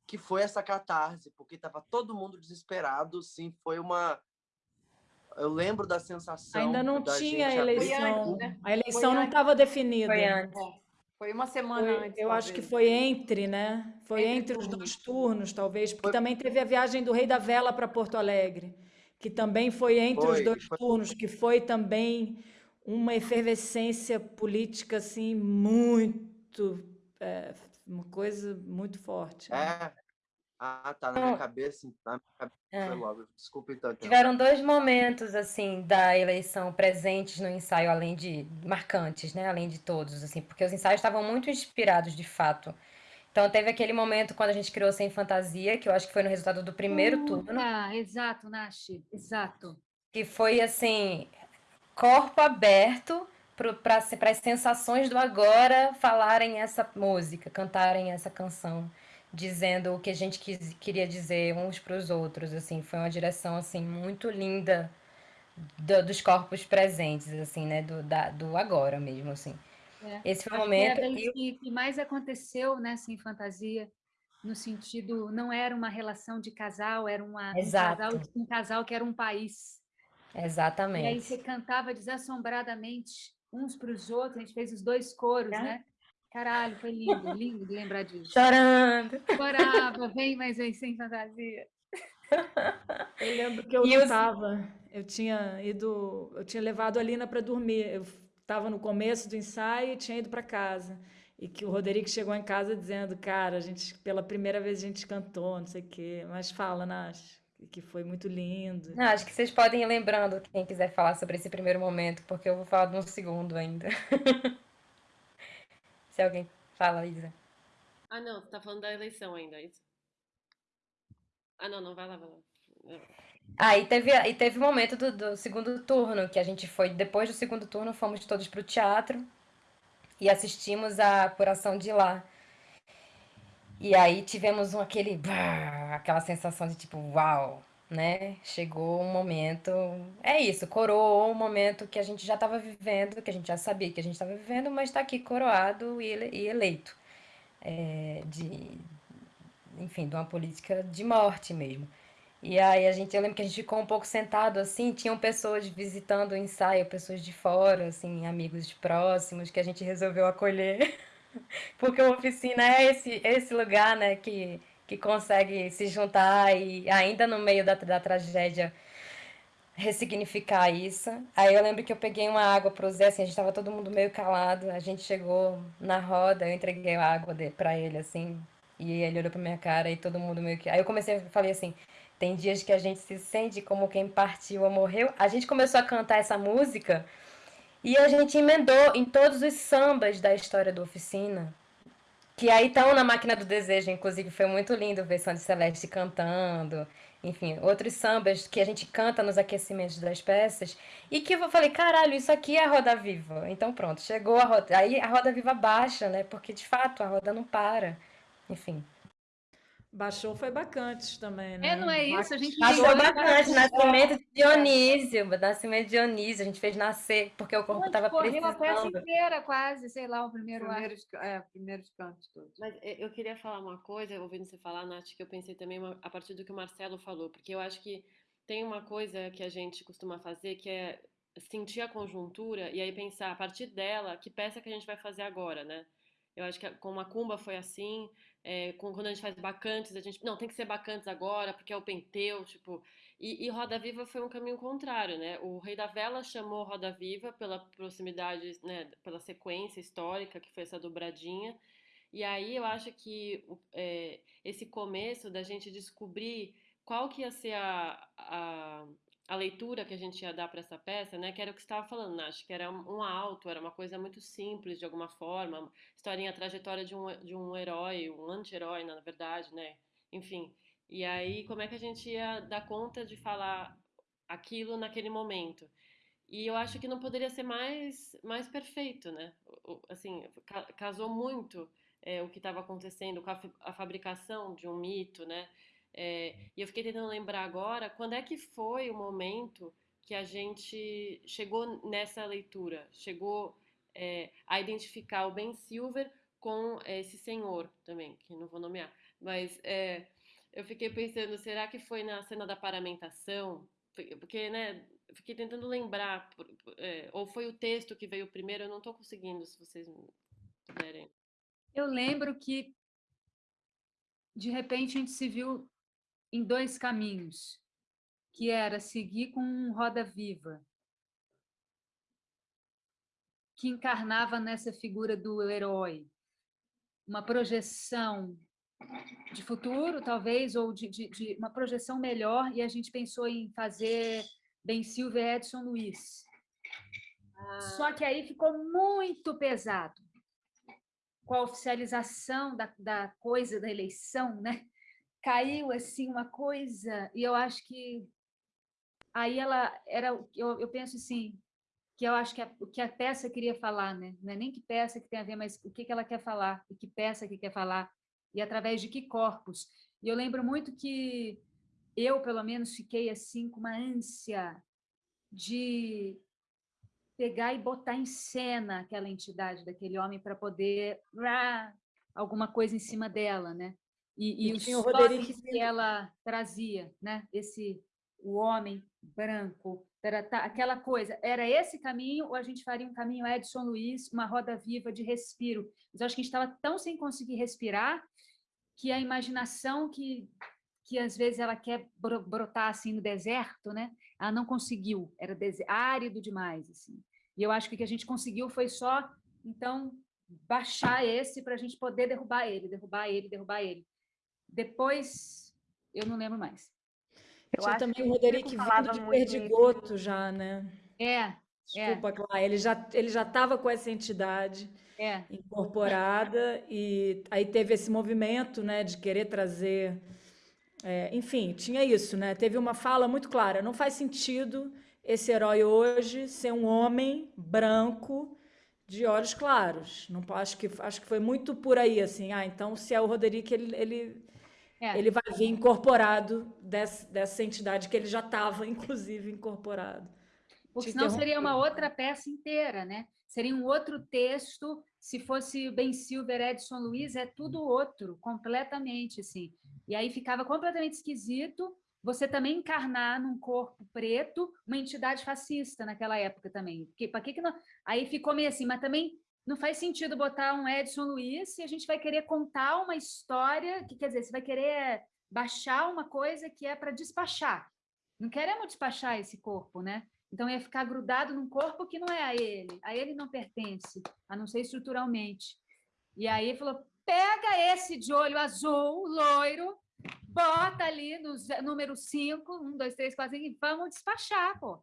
Speaker 13: que foi essa catarse, porque estava todo mundo desesperado, sim, foi uma eu lembro da sensação.
Speaker 4: Ainda não tinha eleição.
Speaker 9: Antes, né?
Speaker 4: A eleição não estava definida.
Speaker 9: Foi antes. Foi uma semana
Speaker 4: foi,
Speaker 9: antes.
Speaker 4: Eu talvez. acho que foi entre, né? Foi entre, entre os dois turnos, talvez, porque foi. também teve a viagem do Rei da Vela para Porto Alegre, que também foi entre foi, os dois turnos, que foi também uma efervescência política assim muito é, uma coisa muito forte.
Speaker 13: Né? É, ah, tá na minha cabeça, na minha cabeça é. foi logo. Desculpa então.
Speaker 5: Tiveram dois momentos assim da eleição presentes no ensaio, além de marcantes, né? Além de todos, assim, porque os ensaios estavam muito inspirados de fato. Então teve aquele momento quando a gente criou Sem Fantasia, que eu acho que foi no resultado do primeiro turno.
Speaker 2: Ah, exato, Nashi, exato.
Speaker 5: Que foi assim, corpo aberto para as sensações do agora falarem essa música, cantarem essa canção dizendo o que a gente quis, queria dizer uns para os outros, assim, foi uma direção assim muito linda do, dos corpos presentes, assim, né, do, da, do agora mesmo, assim. É. Esse foi o momento.
Speaker 2: Que, que, que mais aconteceu nessa em fantasia, no sentido não era uma relação de casal, era uma, um casal, um casal que era um país.
Speaker 5: Exatamente.
Speaker 2: E aí você cantava desassombradamente uns para os outros, a gente fez os dois coros, é. né? Caralho, foi lindo, lindo de lembrar disso.
Speaker 5: Chorando.
Speaker 2: Chorava, vem, mas vem sem fantasia.
Speaker 4: Eu lembro que eu e não estava. Eu tinha ido, eu tinha levado a Lina para dormir. Eu estava no começo do ensaio e tinha ido para casa. E que o Roderico chegou em casa dizendo, cara, a gente, pela primeira vez a gente cantou, não sei o quê. Mas fala, Nath, que foi muito lindo.
Speaker 5: Não, acho que vocês podem ir lembrando, quem quiser falar sobre esse primeiro momento, porque eu vou falar de um segundo ainda. Se alguém fala, Isa.
Speaker 8: Ah, não, você tá falando da eleição ainda, é isso? Ah, não, não, vai lá, vai lá.
Speaker 5: Ah, e teve, e teve o momento do, do segundo turno, que a gente foi, depois do segundo turno, fomos todos para o teatro e assistimos a apuração de lá. E aí tivemos um, aquele, aquela sensação de tipo, uau, né? Chegou um momento, é isso, coroou um momento que a gente já estava vivendo, que a gente já sabia que a gente estava vivendo, mas está aqui coroado e, e eleito, é, de, enfim, de uma política de morte mesmo. E aí a gente, eu lembro que a gente ficou um pouco sentado assim, tinham pessoas visitando o ensaio, pessoas de fora, assim, amigos próximos que a gente resolveu acolher, porque a oficina é esse, esse lugar, né, que, que consegue se juntar e ainda no meio da, da tragédia ressignificar isso. Aí eu lembro que eu peguei uma água pro Zé, assim, a gente tava todo mundo meio calado, a gente chegou na roda, eu entreguei a água de, ele, assim, e ele olhou pra minha cara e todo mundo meio que... Aí eu comecei, falei assim, tem dias que a gente se sente como quem partiu ou morreu. A gente começou a cantar essa música e a gente emendou em todos os sambas da história do Oficina, que aí estão na Máquina do Desejo, inclusive foi muito lindo ver Sandy Celeste cantando, enfim, outros sambas que a gente canta nos aquecimentos das peças, e que eu falei, caralho, isso aqui é a Roda Viva. Então pronto, chegou a Roda, aí a Roda Viva baixa, né, porque de fato a roda não para, enfim.
Speaker 4: Baixou foi bacantes também, né?
Speaker 2: É, não é isso? A gente
Speaker 5: Baixou
Speaker 2: baixou.
Speaker 5: nascimento de Dionísio, nascimento de Dionísio, a gente fez nascer, porque o corpo estava
Speaker 2: correu a peça
Speaker 5: precisando.
Speaker 2: inteira, quase, sei lá, o primeiro ato.
Speaker 9: Primeiros, é, primeiros cantos todos.
Speaker 8: Mas eh, eu queria falar uma coisa, ouvindo você falar, Nath, que eu pensei também uma- a partir do que o Marcelo falou, porque eu acho que tem uma coisa que a gente costuma fazer, que é sentir a conjuntura e aí pensar, a partir dela, que peça que a gente vai fazer agora, né? Eu acho que a- com Macumba foi assim, é, quando a gente faz Bacantes, a gente, não, tem que ser Bacantes agora, porque é o Penteu, tipo... E, e Roda Viva foi um caminho contrário, né? O Rei da Vela chamou Roda Viva pela proximidade, né, pela sequência histórica, que foi essa dobradinha, e aí eu acho que é, esse começo da gente descobrir qual que ia ser a, a, a leitura que a gente ia dar para essa peça, né? Que era o que estava falando, Nath, que era um alto, era uma coisa muito simples de alguma forma, historinha, trajetória de um, de um herói, um anti-herói, na verdade, né? Enfim. E aí, como é que a gente ia dar conta de falar aquilo naquele momento? E eu acho que não poderia ser mais, mais perfeito, né? Assim, ca- casou muito é, o que estava acontecendo com a, a fabricação de um mito, né? É, e eu fiquei tentando lembrar agora quando é que foi o momento que a gente chegou nessa leitura, chegou é, a identificar o Ben Silver com esse senhor também, que não vou nomear, mas é, eu fiquei pensando, será que foi na cena da paramentação? Porque, né, fiquei tentando lembrar, é, ou foi o texto que veio primeiro, eu não estou conseguindo, se vocês puderem.
Speaker 2: Eu lembro que, de repente, a gente se viu em dois caminhos, que era seguir com um Roda Viva, que encarnava nessa figura do herói, uma projeção de futuro, talvez, ou de, de- de uma projeção melhor, e a gente pensou em fazer Ben Silver Edson Luiz. Só que aí ficou muito pesado com a oficialização da, da coisa da eleição, né? Caiu assim uma coisa, e eu acho que aí ela era, eu, eu penso assim, que eu acho que o que a peça queria falar, né? Não é nem que peça que tem a ver, mas o que, que ela quer falar, e que peça que quer falar, e através de que corpos. E eu lembro muito que eu, pelo menos, fiquei assim com uma ânsia de pegar e botar em cena aquela entidade daquele homem para poder rá, alguma coisa em cima dela, né? E, e
Speaker 4: E tinha o Roderick
Speaker 2: que ela trazia, né? Esse o homem branco, taratá, aquela coisa. Era esse caminho ou a gente faria um caminho Edson Luiz, uma roda viva de respiro? Mas eu acho que a gente estava tão sem conseguir respirar que a imaginação que que às vezes ela quer bro- brotar assim no deserto, né? Ela não conseguiu, era árido demais assim. E eu acho que o que a gente conseguiu foi só então baixar esse para a gente poder derrubar ele, derrubar ele, derrubar ele. Depois eu não lembro mais.
Speaker 4: Tinha também o Roderick vindo de Perdigoto já, né?
Speaker 2: É,
Speaker 4: Desculpa, Clara, ele já ele já estava com essa entidade
Speaker 2: É.
Speaker 4: incorporada e aí teve esse movimento, né, de querer trazer, é, enfim, tinha isso, né? Teve uma fala muito clara. Não faz sentido esse herói hoje ser um homem branco de olhos claros. Não acho que acho que foi muito por aí assim. Ah, então se é o Roderick ele ele,
Speaker 2: É.
Speaker 4: ele vai vir incorporado dessa, dessa entidade que ele já estava inclusive incorporado.
Speaker 2: Porque senão seria uma outra peça inteira, né? Seria um outro texto. Se fosse Ben Silver, Edson Luiz, é tudo outro, completamente, assim. E aí ficava completamente esquisito você também encarnar num corpo preto uma entidade fascista naquela época também. Porque, para que que não... Aí ficou meio assim, mas também não faz sentido botar um Edson Luiz se a gente vai querer contar uma história, que quer dizer, você vai querer baixar uma coisa que é para despachar. Não queremos despachar esse corpo, né? Então ia ficar grudado num corpo que não é a ele, a ele não pertence, a não ser estruturalmente. E aí falou: pega esse de olho azul, loiro, bota ali no número 5, 1, 2, 3, 4, 5, e vamos despachar, pô.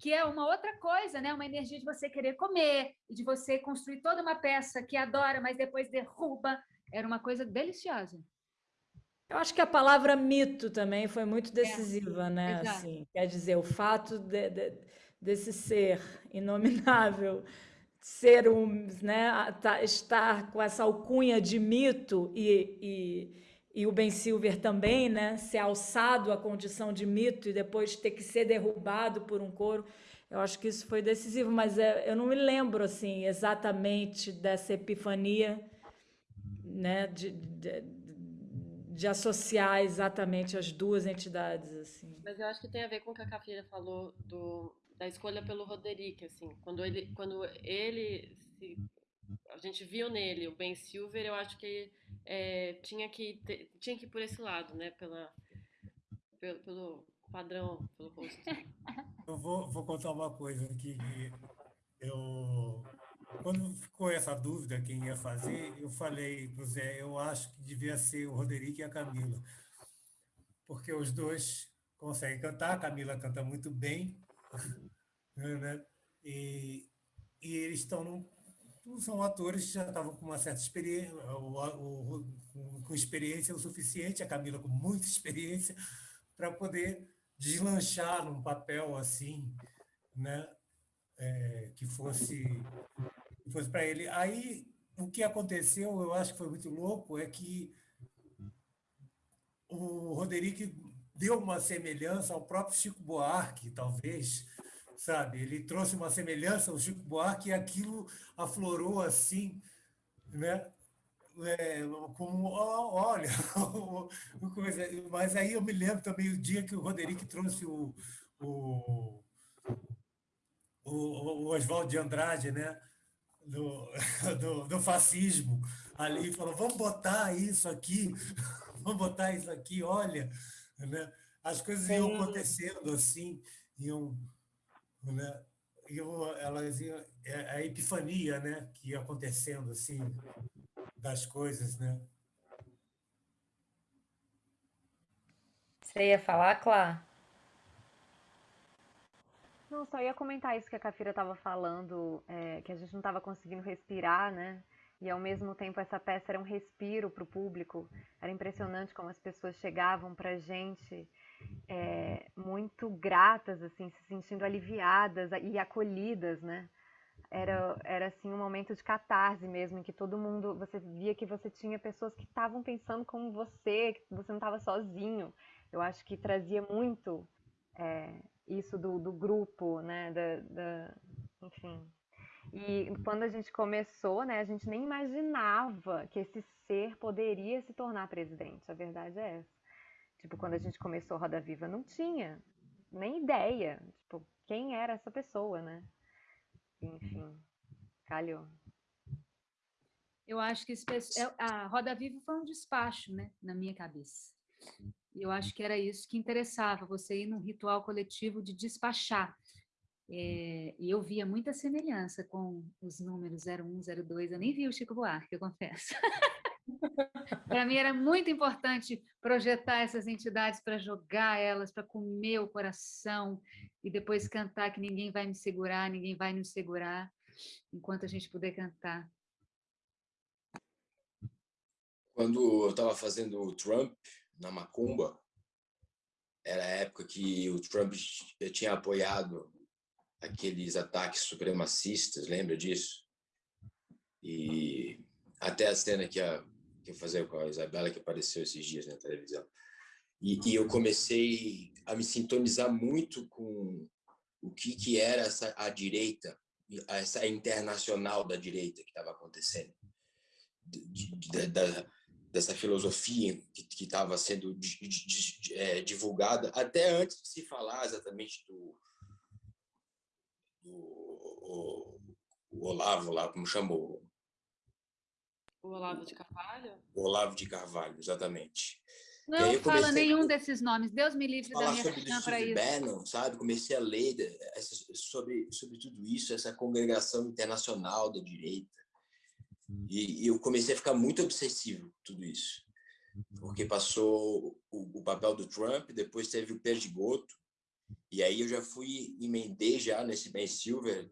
Speaker 2: Que é uma outra coisa, né? Uma energia de você querer comer, e de você construir toda uma peça que adora, mas depois derruba. Era uma coisa deliciosa.
Speaker 4: Eu acho que a palavra mito também foi muito decisiva, né?
Speaker 2: exato.
Speaker 4: Assim, quer dizer, o fato de- de- desse ser inominável ser um, né, tá- estar com essa alcunha de mito e, e, e o Ben Silver também, né, ser alçado à condição de mito e depois ter que ser derrubado por um coro. Eu acho que isso foi decisivo, mas é, eu não me lembro assim exatamente dessa epifania, né, de, de, de associar exatamente as duas entidades assim.
Speaker 8: Mas eu acho que tem a ver com o que a Cafira falou do, da escolha pelo Roderick, assim. Quando ele, quando ele se, a gente viu nele o Ben Silver, eu acho que é, tinha que ter- tinha que ir por esse lado, né? Pela, pelo, pelo padrão, pelo rosto.
Speaker 3: Eu vou, vou contar uma coisa aqui. que Eu, quando ficou essa dúvida quem ia fazer, eu falei para o Zé, eu acho que devia ser o Roderick e a Camila, porque os dois conseguem cantar, a Camila canta muito bem, né? E, e eles estão num, são atores que já estavam com uma certa experiência, com- experiência o suficiente, a Camila com muita experiência, para poder deslanchar num papel assim, né? É, que fosse, fosse para ele. Aí, o que aconteceu, eu acho que foi muito louco, é que o Roderick deu uma semelhança ao próprio Chico Buarque, talvez, sabe? Ele trouxe uma semelhança ao Chico Buarque e aquilo aflorou assim, né? É, como, olha, coisa. Mas aí eu me lembro também o dia que o Roderick trouxe o, o, o, Oswaldo de Andrade, né? Do, do, do fascismo ali, falou, vamos botar isso aqui, vamos botar isso aqui, olha, né? as coisas iam
Speaker 5: Sim.
Speaker 3: acontecendo assim, iam, né? iam, elas é a epifania, né? que ia acontecendo assim, das coisas, né?
Speaker 5: Você ia falar, Clá?
Speaker 14: Não, só ia comentar isso que a Cafira estava falando, é, que a gente não estava conseguindo respirar, né? E ao mesmo tempo essa peça era um respiro para o público. Era impressionante como as pessoas chegavam para a gente é, muito gratas, assim, se sentindo aliviadas e acolhidas, né? Era, era assim um momento de catarse mesmo, em que todo mundo, você via que você tinha pessoas que estavam pensando como você, que você não estava sozinho. Eu acho que trazia muito é, isso do, do grupo, né? Da, da- enfim. E quando a gente começou, né, a gente nem imaginava que esse ser poderia se tornar presidente. A verdade é essa. Tipo, quando a gente começou Roda Viva, não tinha nem ideia, tipo, quem era essa pessoa, né? Enfim, calhou.
Speaker 2: Eu acho que esse é- a Roda Viva foi um despacho, né, na minha cabeça. E eu acho que era isso que interessava, você ir num ritual coletivo de despachar. É, e eu via muita semelhança com os números 01, 02, eu nem vi o Chico Buarque, eu confesso. Para mim era muito importante projetar essas entidades para jogar elas, para comer o coração e depois cantar que ninguém vai me segurar, ninguém vai nos segurar, enquanto a gente puder cantar.
Speaker 10: Quando eu estava fazendo o Trump na Macumba, era a época que o Trump tinha apoiado aqueles ataques supremacistas, lembra disso? E até a cena que, a, que eu fazia com a Isabela, que apareceu esses dias na televisão. E, e eu comecei a me sintonizar muito com o que, que era essa, a direita, essa internacional da direita que estava acontecendo. De, de, da, dessa filosofia que estava sendo é, divulgada até antes de se falar exatamente do, do o, o Olavo lá, como chamou?
Speaker 8: O Olavo de Carvalho?
Speaker 10: O Olavo de Carvalho, exatamente.
Speaker 2: Não fala nenhum desses nomes. Deus me livre da minha
Speaker 10: sobre
Speaker 2: para isso.
Speaker 10: Bannon, sabe? Comecei a ler sobre, sobre tudo isso, essa congregação internacional da direita. E, e eu comecei a ficar muito obsessivo com tudo isso. Porque passou o, o papel do Trump, depois teve o Perdigoto, e aí eu já fui, emendei já nesse Ben Silver,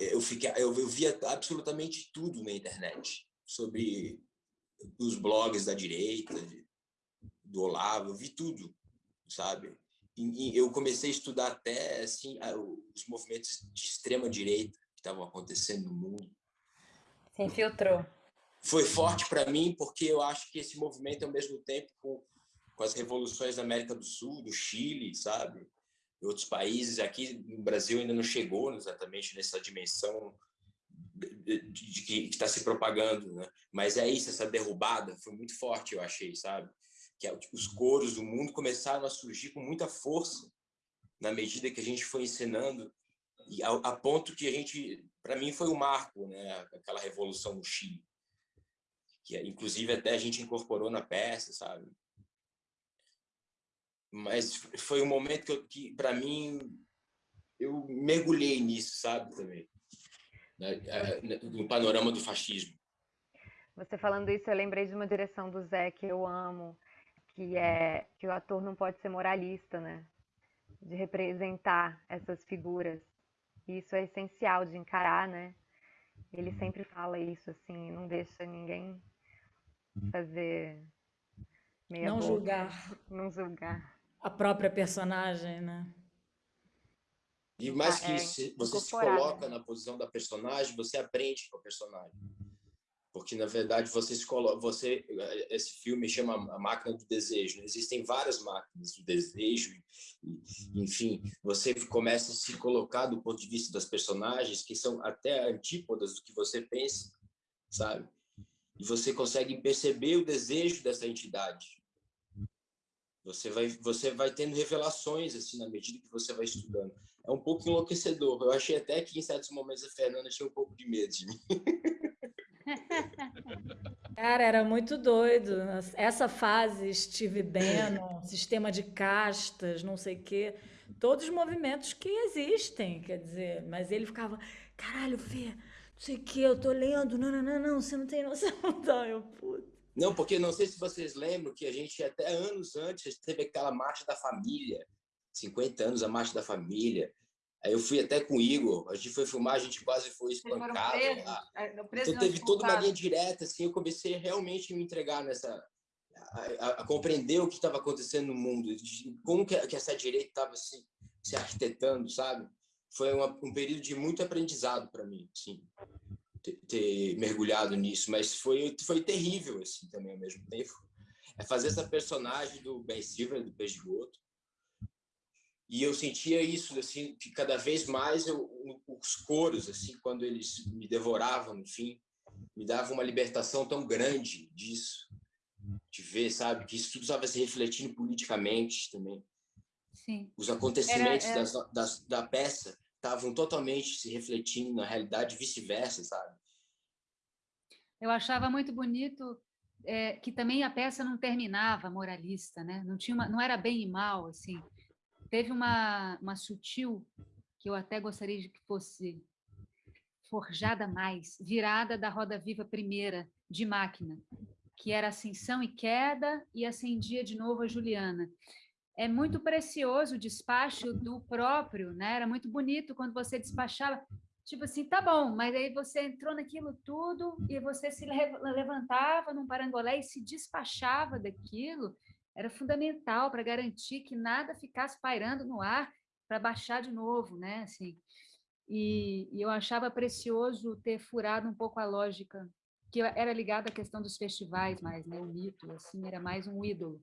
Speaker 10: eu, fiquei, eu, eu via absolutamente tudo na internet sobre os blogs da direita, do Olavo, eu vi tudo, sabe? E, eu comecei a estudar até assim os movimentos de extrema direita que estavam acontecendo no mundo.
Speaker 5: Se infiltrou.
Speaker 10: Foi forte para mim porque eu acho que esse movimento ao mesmo tempo com, com as revoluções da América do Sul, do Chile, sabe? Em outros países, aqui no Brasil ainda não chegou exatamente nessa dimensão de, que está se propagando, né? Mas é isso, essa derrubada foi muito forte, eu achei, sabe? Que é, tipo, os coros do mundo começaram a surgir com muita força na medida que a gente foi ensinando e a, a ponto que a gente, para mim, foi o um marco, né? Aquela revolução no Chile, que inclusive até a gente incorporou na peça, sabe? Mas foi um momento que, que para mim, eu mergulhei nisso, sabe, também no panorama do fascismo.
Speaker 14: Você falando isso, eu lembrei de uma direção do Zé que eu amo, que é que o ator não pode ser moralista, né? De representar essas figuras. E isso é essencial de encarar, né? Ele sempre fala isso, assim, não deixa ninguém fazer meia
Speaker 4: Não
Speaker 14: boca,
Speaker 4: julgar.
Speaker 14: Não julgar.
Speaker 4: A própria personagem, né?
Speaker 10: E mais que
Speaker 14: é,
Speaker 10: isso, você se
Speaker 14: né?
Speaker 10: coloca na posição da personagem, você aprende com a personagem. Porque, na verdade, você se coloca... Você, esse filme chama A Máquina do Desejo. Existem várias máquinas do desejo. E, enfim, você começa a se colocar do ponto de vista das personagens, que são até antípodas do que você pensa, sabe? E você consegue perceber o desejo dessa entidade. Você vai, você vai tendo revelações assim na medida que você vai estudando. É um pouco enlouquecedor. Eu achei até que em certos momentos a Fernanda tinha um pouco de medo de mim.
Speaker 4: Cara, era muito doido. Essa fase, Steve Bannon, sistema de castas, não sei o quê, todos os movimentos que existem, quer dizer, mas ele ficava, caralho, Fê, não sei o quê, eu tô lendo, não, não, não, não, você não tem noção, não, eu, puta.
Speaker 10: Não, porque não sei se vocês lembram que a gente, até anos antes, teve aquela marcha da família, 50 anos a marcha da família. Aí eu fui até com o Igor, a gente foi filmar, a gente quase foi espancado
Speaker 9: presos,
Speaker 10: lá.
Speaker 9: é,
Speaker 10: Então teve toda uma linha direta, assim, eu comecei a realmente me entregar nessa... A, a- a compreender o que estava acontecendo no mundo, como que, que essa direita estava se, se arquitetando, sabe? Foi uma- um período de muito aprendizado para mim, assim, ter, ter mergulhado nisso, mas foi, foi terrível, assim, também, ao mesmo tempo. É fazer essa personagem do Ben Silver, do Peixe-Goto, e eu sentia isso assim que cada vez mais eu, os coros assim quando eles me devoravam no fim me dava uma libertação tão grande disso de ver sabe que isso tudo estava se refletindo politicamente também
Speaker 2: Sim.
Speaker 10: os acontecimentos
Speaker 2: Era-
Speaker 10: das, das, da peça estavam totalmente se refletindo na realidade vice-versa sabe
Speaker 2: Eu achava muito bonito é, que também a peça não terminava moralista, né? Não tinha uma, não era bem e mal assim. Teve uma uma sutil que eu até gostaria de que fosse forjada mais, virada da roda viva primeira de máquina, que era ascensão e queda e acendia de novo a Juliana. É muito precioso o despacho do próprio, né? Era muito bonito quando você despachava, tipo assim, tá bom, mas aí você entrou naquilo tudo e você se le- levantava num parangolé e se despachava daquilo. Era fundamental para garantir que nada ficasse pairando no ar para baixar de novo, né? Assim, e, e eu achava precioso ter furado um pouco a lógica, que era ligada à questão dos festivais mais, né? O mito, assim, era mais um ídolo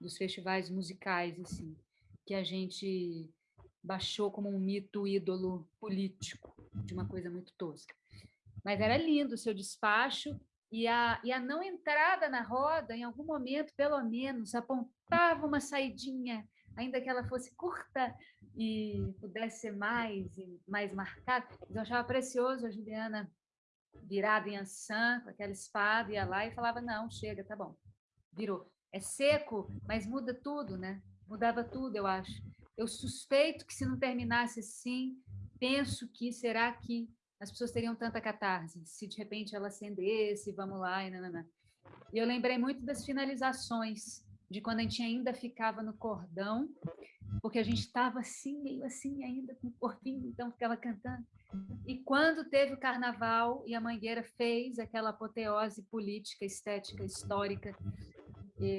Speaker 2: dos festivais musicais, assim, que a gente baixou como um mito ídolo político, de uma coisa muito tosca. Mas era lindo o seu despacho, e a, e a não entrada na roda, em algum momento, pelo menos, apontava uma saidinha, ainda que ela fosse curta e pudesse ser mais mais marcada. Eu achava precioso a Juliana virada em ançã, com aquela espada, ia lá e falava, não, chega, tá bom, virou. É seco, mas muda tudo, né? Mudava tudo, eu acho. Eu suspeito que se não terminasse assim, penso que será que as pessoas teriam tanta catarse, se de repente ela acendesse, vamos lá, e nanana. E eu lembrei muito das finalizações, de quando a gente ainda ficava no cordão, porque a gente estava assim, meio assim ainda, com o corpinho, então ficava cantando. E quando teve o carnaval e a Mangueira fez aquela apoteose política, estética, histórica,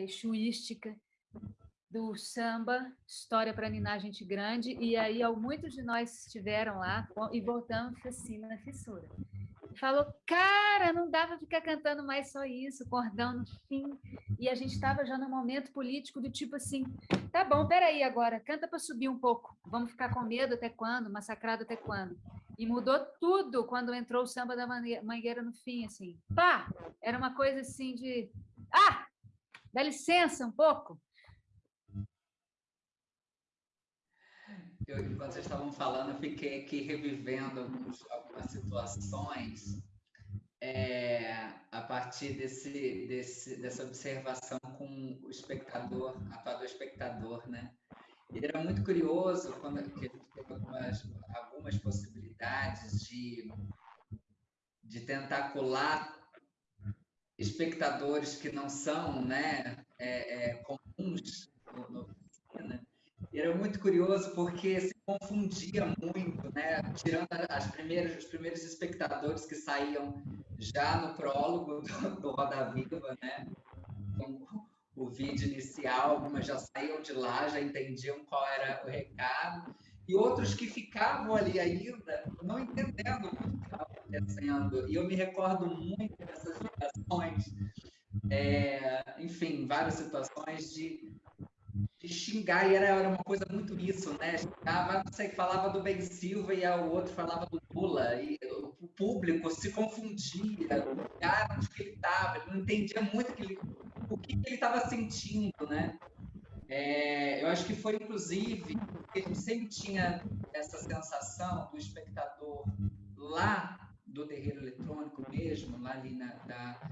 Speaker 2: chuística, do samba, História para Ninar Gente Grande, e aí muitos de nós estiveram lá e voltamos assim na fissura. Falou, cara, não dava ficar cantando mais só isso, cordão no fim. E a gente estava já no momento político do tipo assim, tá bom, peraí agora, canta para subir um pouco. Vamos ficar com medo até quando? Massacrado até quando? E mudou tudo quando entrou o samba da Mangueira no fim, assim. Pá! Era uma coisa assim de... Ah! Dá licença um pouco.
Speaker 15: eu, enquanto vocês estavam falando, eu fiquei aqui revivendo algumas situações é, a partir desse, desse, dessa observação com o espectador, atuador espectador, né? E era muito curioso quando a gente teve algumas, algumas possibilidades de, de tentar colar espectadores que não são né, é, é, comuns no, no e era muito curioso porque se confundia muito, né? Tirando as primeiras, os primeiros espectadores que saíam já no prólogo do, do Roda Viva, né? Com o vídeo inicial, algumas já saíam de lá, já entendiam qual era o recado, e outros que ficavam ali ainda não entendendo o que estava acontecendo. E eu me recordo muito dessas situações, é, enfim, várias situações de de xingar, e era, era uma coisa muito isso, né? Xingava, você falava do Ben Silva e o outro falava do Lula, e o público se confundia, o lugar onde ele estava, não entendia muito que ele, o que ele estava sentindo, né? É, eu acho que foi, inclusive, porque a gente sempre tinha essa sensação do espectador lá do terreiro eletrônico mesmo, lá ali na, da,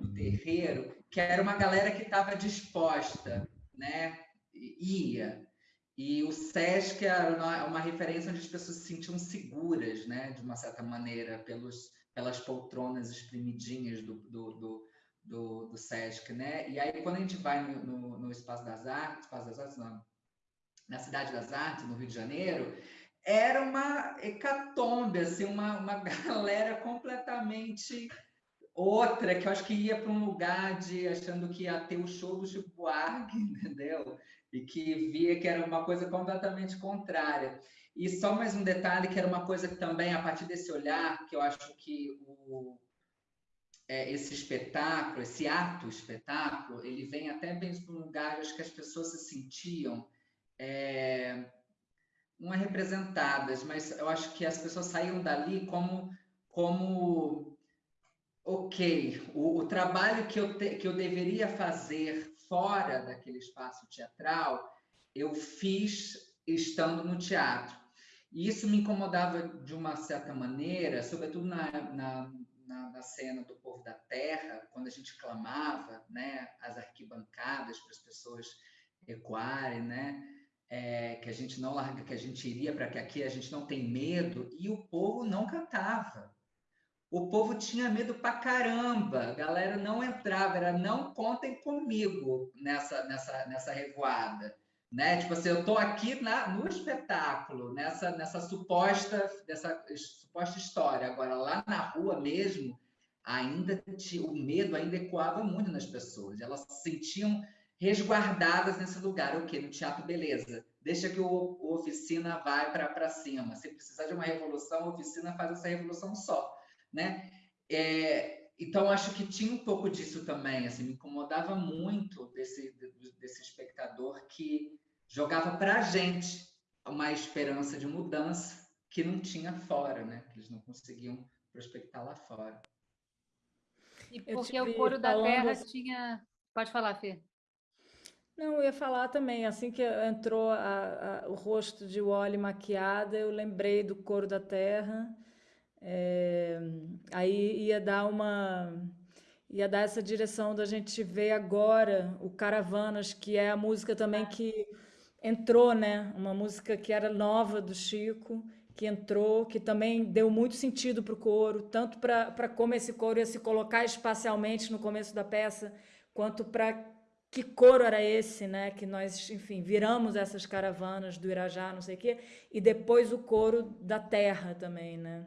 Speaker 15: no terreiro, que era uma galera que estava disposta, né, ia. E o SESC era uma referência onde as pessoas se sentiam seguras, né, de uma certa maneira, pelos, pelas poltronas espremidinhas do, do, do, do, do SESC. Né? E aí, quando a gente vai no, no, no Espaço das Artes, Espaço das Artes não, na Cidade das Artes, no Rio de Janeiro, era uma hecatombe, assim, uma, uma galera completamente outra que eu acho que ia para um lugar de achando que ia ter o show do Chico Buarque, entendeu? e que via que era uma coisa completamente contrária. E só mais um detalhe, que era uma coisa que também, a partir desse olhar, que eu acho que o, é, esse espetáculo, esse ato espetáculo, ele vem até bem para um lugar, acho que as pessoas se sentiam, é, não é representadas, mas eu acho que as pessoas saíam dali como, como ok, o, o trabalho que eu, te, que eu deveria fazer fora daquele espaço teatral, eu fiz estando no teatro. E isso me incomodava de uma certa maneira, sobretudo na, na, na, na cena do Povo da Terra, quando a gente clamava né, as arquibancadas para as pessoas recuarem, né? É, que a gente não larga, que a gente iria para que aqui a gente não tem medo, e o povo não cantava o povo tinha medo pra caramba, a galera não entrava, era não contem comigo nessa, nessa, nessa revoada. Né? Tipo assim, eu tô aqui na, no espetáculo, nessa, nessa suposta, dessa suposta história. Agora, lá na rua mesmo, ainda o medo ainda ecoava muito nas pessoas. Elas se sentiam resguardadas nesse lugar. O quê? No teatro, beleza. deixa que o, o oficina vai para cima. Se precisar de uma revolução, a oficina faz essa revolução só, né? É, então, acho que tinha um pouco disso também, assim, me incomodava muito desse, desse espectador que jogava para a gente uma esperança de mudança que não tinha fora, né? Que eles não conseguiam prospectar lá fora.
Speaker 2: E porque o coro da terra tinha... Pode falar, Fê.
Speaker 4: Não, eu ia falar também, assim que entrou a, a, o rosto de Wally maquiada, eu lembrei do coro da terra, é, aí ia dar uma ia dar essa direção da gente ver agora o Caravanas, que é a música também que entrou, né? Uma música que era nova do Chico, que entrou, que também deu muito sentido para o coro, tanto para como esse coro ia se colocar espacialmente no começo da peça, quanto para que coro era esse, né? Que nós, enfim, viramos essas caravanas do Irajá, não sei o quê, e depois o coro da terra também, né?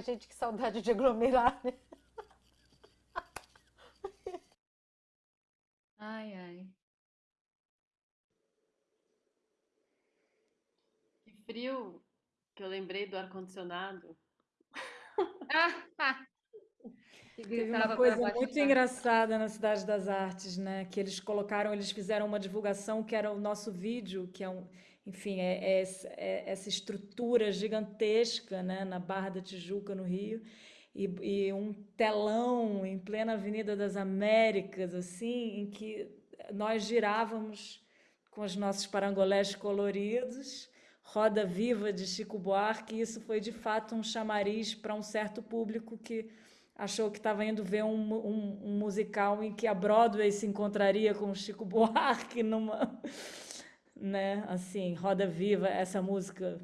Speaker 1: Ai, gente, que saudade de aglomerar, né?
Speaker 2: Ai, ai.
Speaker 8: Que frio que eu lembrei do ar-condicionado.
Speaker 2: Que
Speaker 4: Teve uma coisa muito
Speaker 2: da-
Speaker 4: engraçada na Cidade das Artes, né? Que eles colocaram, eles fizeram uma divulgação que era o nosso vídeo, que é um, enfim, é, é é essa estrutura gigantesca, né? Na Barra da Tijuca, no Rio, e, e um telão em plena Avenida das Américas, assim, em que nós girávamos com os nossos parangolés coloridos, Roda Viva de Chico Buarque, e isso foi de fato um chamariz para um certo público que achou que estava indo ver um, um, um musical em que a Broadway se encontraria com Chico Buarque numa, né, assim, Roda Viva, essa música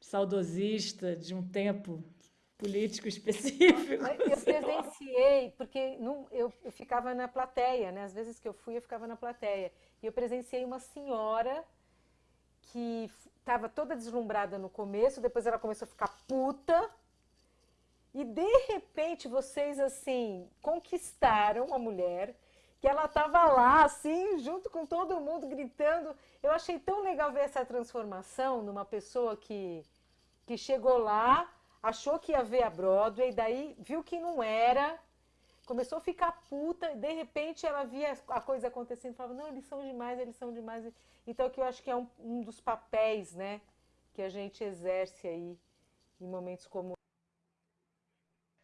Speaker 4: saudosista de um tempo político específico.
Speaker 1: Eu presenciei, porque não- eu, eu ficava na plateia, né? Às vezes que eu fui, eu ficava na plateia. E eu presenciei uma senhora que estava toda deslumbrada no começo, depois ela começou a ficar puta. E de repente vocês, assim, conquistaram a mulher, que ela estava lá, assim, junto com todo mundo, gritando. Eu achei tão legal ver essa transformação numa pessoa que, que chegou lá, achou que ia ver a Broadway, daí viu que não era, começou a ficar puta, e de repente ela via a coisa acontecendo e falava, não, eles são demais, eles são demais. Então, que eu acho que é um, um dos papéis, né, que a gente exerce aí em momentos como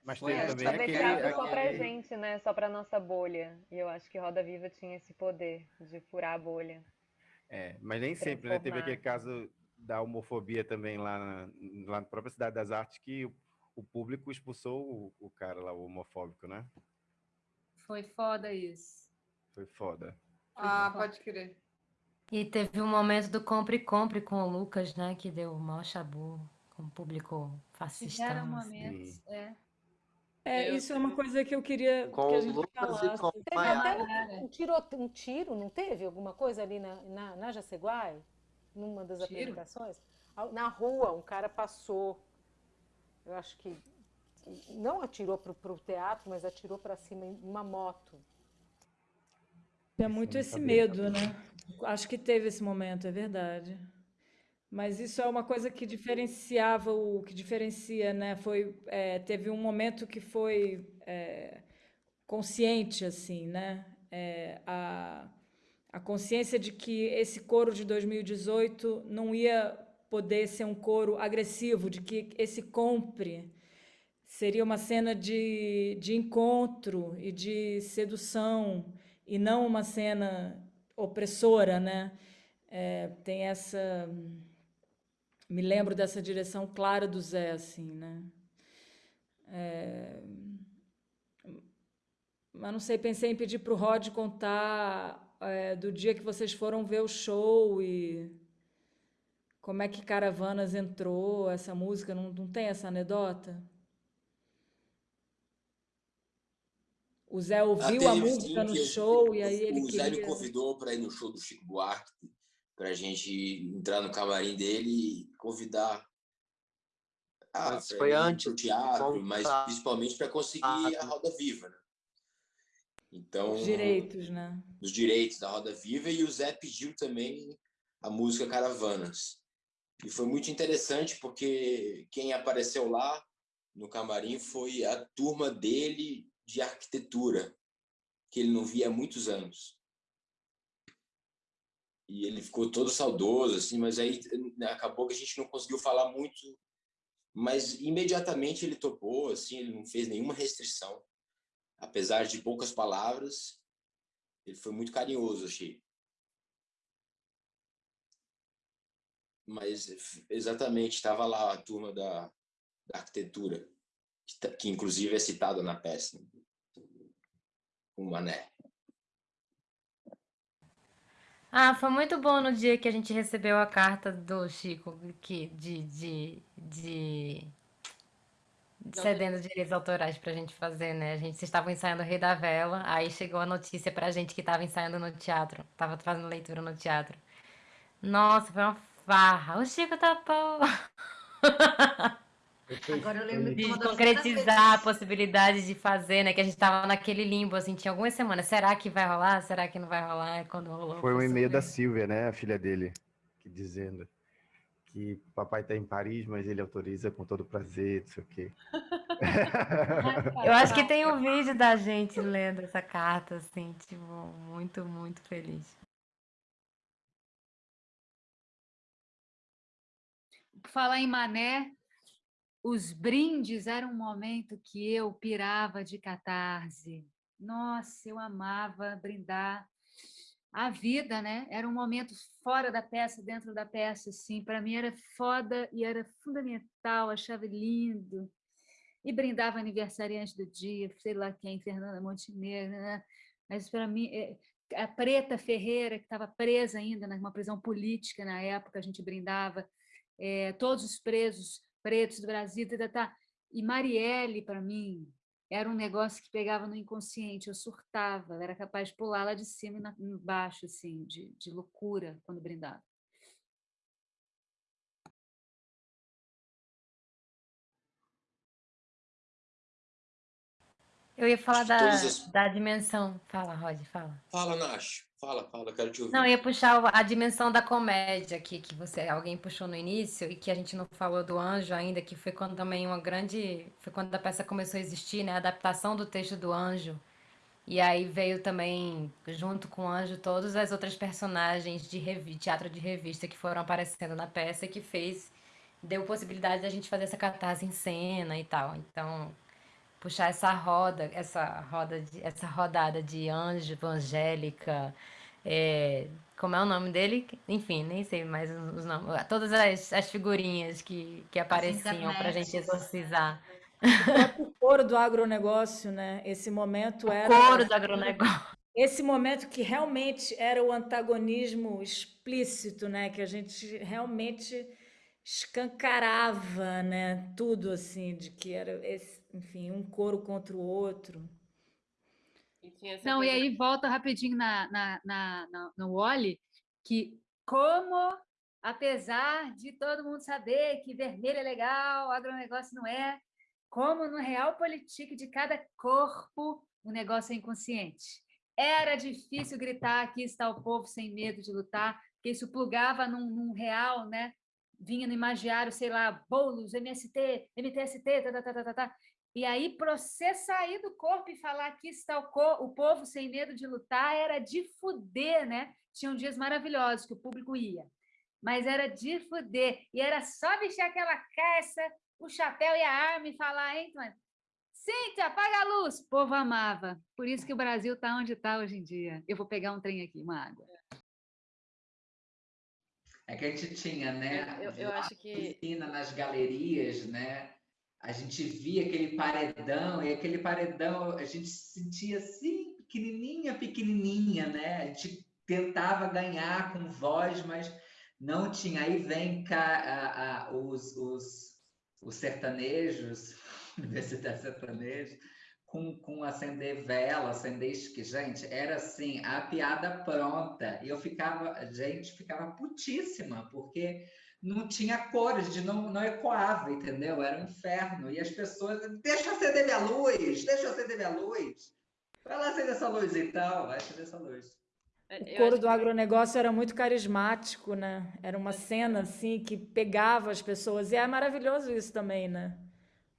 Speaker 16: Mas teve
Speaker 15: essa.
Speaker 16: também aquele,
Speaker 14: teatro só pra
Speaker 16: aquele-
Speaker 14: gente, né? Só pra nossa bolha. E eu acho que Roda Viva tinha esse poder de furar a bolha.
Speaker 16: É, mas nem sempre, né? Teve aquele caso da homofobia também lá na, lá na própria Cidade das Artes que o, o público expulsou o, o cara lá, o homofóbico, né?
Speaker 2: Foi foda isso.
Speaker 16: Foi foda.
Speaker 1: Ah, pode crer.
Speaker 5: E teve um momento do compre compre com o Lucas, né? Que deu o maior chabu com o público fascistão.
Speaker 2: Tiveram
Speaker 5: assim.
Speaker 2: momentos, é.
Speaker 4: É, isso é uma coisa que eu queria
Speaker 5: Com
Speaker 4: que a
Speaker 5: o
Speaker 4: gente falasse.
Speaker 5: com
Speaker 1: Teve até um, um tiro, um tiro, não teve? Alguma coisa ali na, na, na Jaceguai? Numa das
Speaker 2: Tiro?
Speaker 1: apresentações? Na rua, um cara passou. Eu acho que. Não atirou pro, pro teatro, mas atirou para cima em uma moto.
Speaker 4: É muito esse medo, né? Acho que teve esse momento, é verdade. Mas isso é uma coisa que diferenciava o que diferencia, né? Foi é, teve um momento que foi é, consciente, assim, né? É, a, a consciência de que esse coro de 2018 não ia poder ser um coro agressivo, de que esse compre seria uma cena de, de encontro e de sedução e não uma cena opressora, né? É, tem essa me lembro dessa direção clara do Zé, assim, né? É, mas não sei, pensei em pedir para o Rod contar é, do dia que vocês foram ver o show e como é que Caravanas entrou, essa música, não, não tem essa anedota? O Zé
Speaker 10: Ah,
Speaker 4: ouviu a
Speaker 10: teve,
Speaker 4: música no show e aí ele
Speaker 10: O Zé me convidou para ir no show do Chico Buarque, para a gente entrar no camarim dele e convidar. Ah,
Speaker 13: Mas foi antes de
Speaker 10: teatro, mas principalmente para conseguir a Roda Viva, né? Então,
Speaker 4: Os direitos, né?
Speaker 10: os direitos da Roda Viva e o Zé pediu também a música Caravanas. E foi muito interessante porque quem apareceu lá no camarim foi a turma dele de arquitetura, que ele não via há muitos anos. E ele ficou todo saudoso, assim, mas aí né, acabou que a gente não conseguiu falar muito, mas imediatamente ele topou, assim, ele não fez nenhuma restrição. Apesar de poucas palavras, ele foi muito carinhoso, achei. Mas exatamente, estava lá a turma da, da arquitetura, que, tá- que inclusive é citada na peça. O Mané.
Speaker 5: Ah, foi muito bom no dia que a gente recebeu a carta do Chico que, de, de, de, de cedendo direitos autorais pra gente fazer, né? A gente vocês estavam ensaiando o Rei da Vela, aí chegou a notícia pra gente que tava ensaiando no teatro, tava fazendo leitura no teatro. Nossa, foi uma farra. O Chico tá bom.
Speaker 11: Agora eu lembro de
Speaker 5: concretizar a possibilidade de fazer, né? Que a gente tava naquele limbo, assim, tinha algumas semanas. Será que vai rolar? Será que não vai rolar? É Quando rolou.
Speaker 16: Foi um e-mail da. Silvia, né, a filha dele, que dizendo que papai está em Paris, mas ele autoriza com todo prazer, não sei o quê.
Speaker 5: Eu acho que tem um vídeo da gente lendo essa carta, assim, tipo, muito, muito feliz.
Speaker 2: Por falar em Mané, os brindes eram um momento que eu pirava de catarse. Nossa, eu amava brindar a vida, né? Era um momento fora da peça, dentro da peça, assim. Para mim era foda e era fundamental, achava lindo. E brindava aniversariante do dia, sei lá quem, Fernanda Montenegro, né? Mas para mim, eh, a Preta Ferreira, que estava presa ainda numa prisão política na época, a gente brindava eh, todos os presos pretos do Brasil, tá, tá, tá. e Marielle, para mim, era um negócio que pegava no inconsciente, eu surtava, eu era capaz de pular lá de cima e na- embaixo, assim, de, de loucura quando brindava.
Speaker 5: Eu ia falar da,
Speaker 10: as-
Speaker 5: da dimensão. Fala, Rod, fala.
Speaker 10: Fala, Nash. Fala, fala, quero te ouvir.
Speaker 5: Não, eu ia puxar a dimensão da comédia aqui, que você, alguém puxou no início, e que a gente não falou do Anjo ainda, que foi quando também uma grande. Foi quando a peça começou a existir, né? A adaptação do texto do Anjo. E aí veio também, junto com o Anjo, todas as outras personagens de revi- teatro de revista que foram aparecendo na peça e que fez, deu possibilidade da gente fazer essa catarse em cena e tal. Então, puxar essa roda, essa roda, de, essa rodada de Anjo, Angélica, é, como é o nome dele? Enfim, nem sei mais os, nomes, todas as, as figurinhas que, que apareciam para a gente exorcizar.
Speaker 4: O coro do agronegócio, né? Esse momento era.
Speaker 5: Coro do agronegócio.
Speaker 4: Esse momento que realmente era o antagonismo explícito, né? Que a gente realmente escancarava, né? Tudo assim, de que era, esse, enfim, um coro contra o outro.
Speaker 8: E
Speaker 2: Não, e
Speaker 8: coisa-
Speaker 2: aí volta rapidinho na, na, na, na- no Wally, que como, apesar de todo mundo saber que vermelho é legal, agronegócio não é, como no realpolitik de cada corpo, o negócio é inconsciente. Era difícil gritar, aqui está o povo sem medo de lutar, porque isso plugava num, num real, né? Vinha no imagiário, sei lá, bolos, MST, MTST, tá, tá, tá, tá, tá, tá. E aí, para você sair do corpo e falar aqui está o, co- o povo sem medo de lutar, era de fuder, né? Tinham dias maravilhosos que o público ia, mas era de fuder. E era só vestir aquela caça, o chapéu e a arma e falar, hein, Tony? Cíntia, apaga a luz! O povo amava. Por isso que o Brasil está onde está hoje em dia. Eu vou pegar um trem aqui, uma água.
Speaker 15: É que a gente tinha, né?
Speaker 8: Eu- eu acho que-
Speaker 15: na piscina, nas galerias, né? A gente via aquele paredão, e aquele paredão a gente se sentia assim, pequenininha, pequenininha, né? A gente tentava ganhar com voz, mas não tinha. Aí vem cá a- a- os, os, os sertanejos, Universidade Sertaneja, com, com acender vela, acender isque. Gente, era assim, a piada pronta. E eu ficava, a gente ficava putíssima, porque não tinha cores, de não, não ecoava, entendeu? Era um inferno. E as pessoas, deixa eu acender minha luz, deixa eu acender minha luz. Vai lá acender essa luz então, vai acender essa luz.
Speaker 8: É,
Speaker 4: O coro do agronegócio era muito carismático, né? Era uma cena assim que pegava as pessoas. E é maravilhoso isso também, né?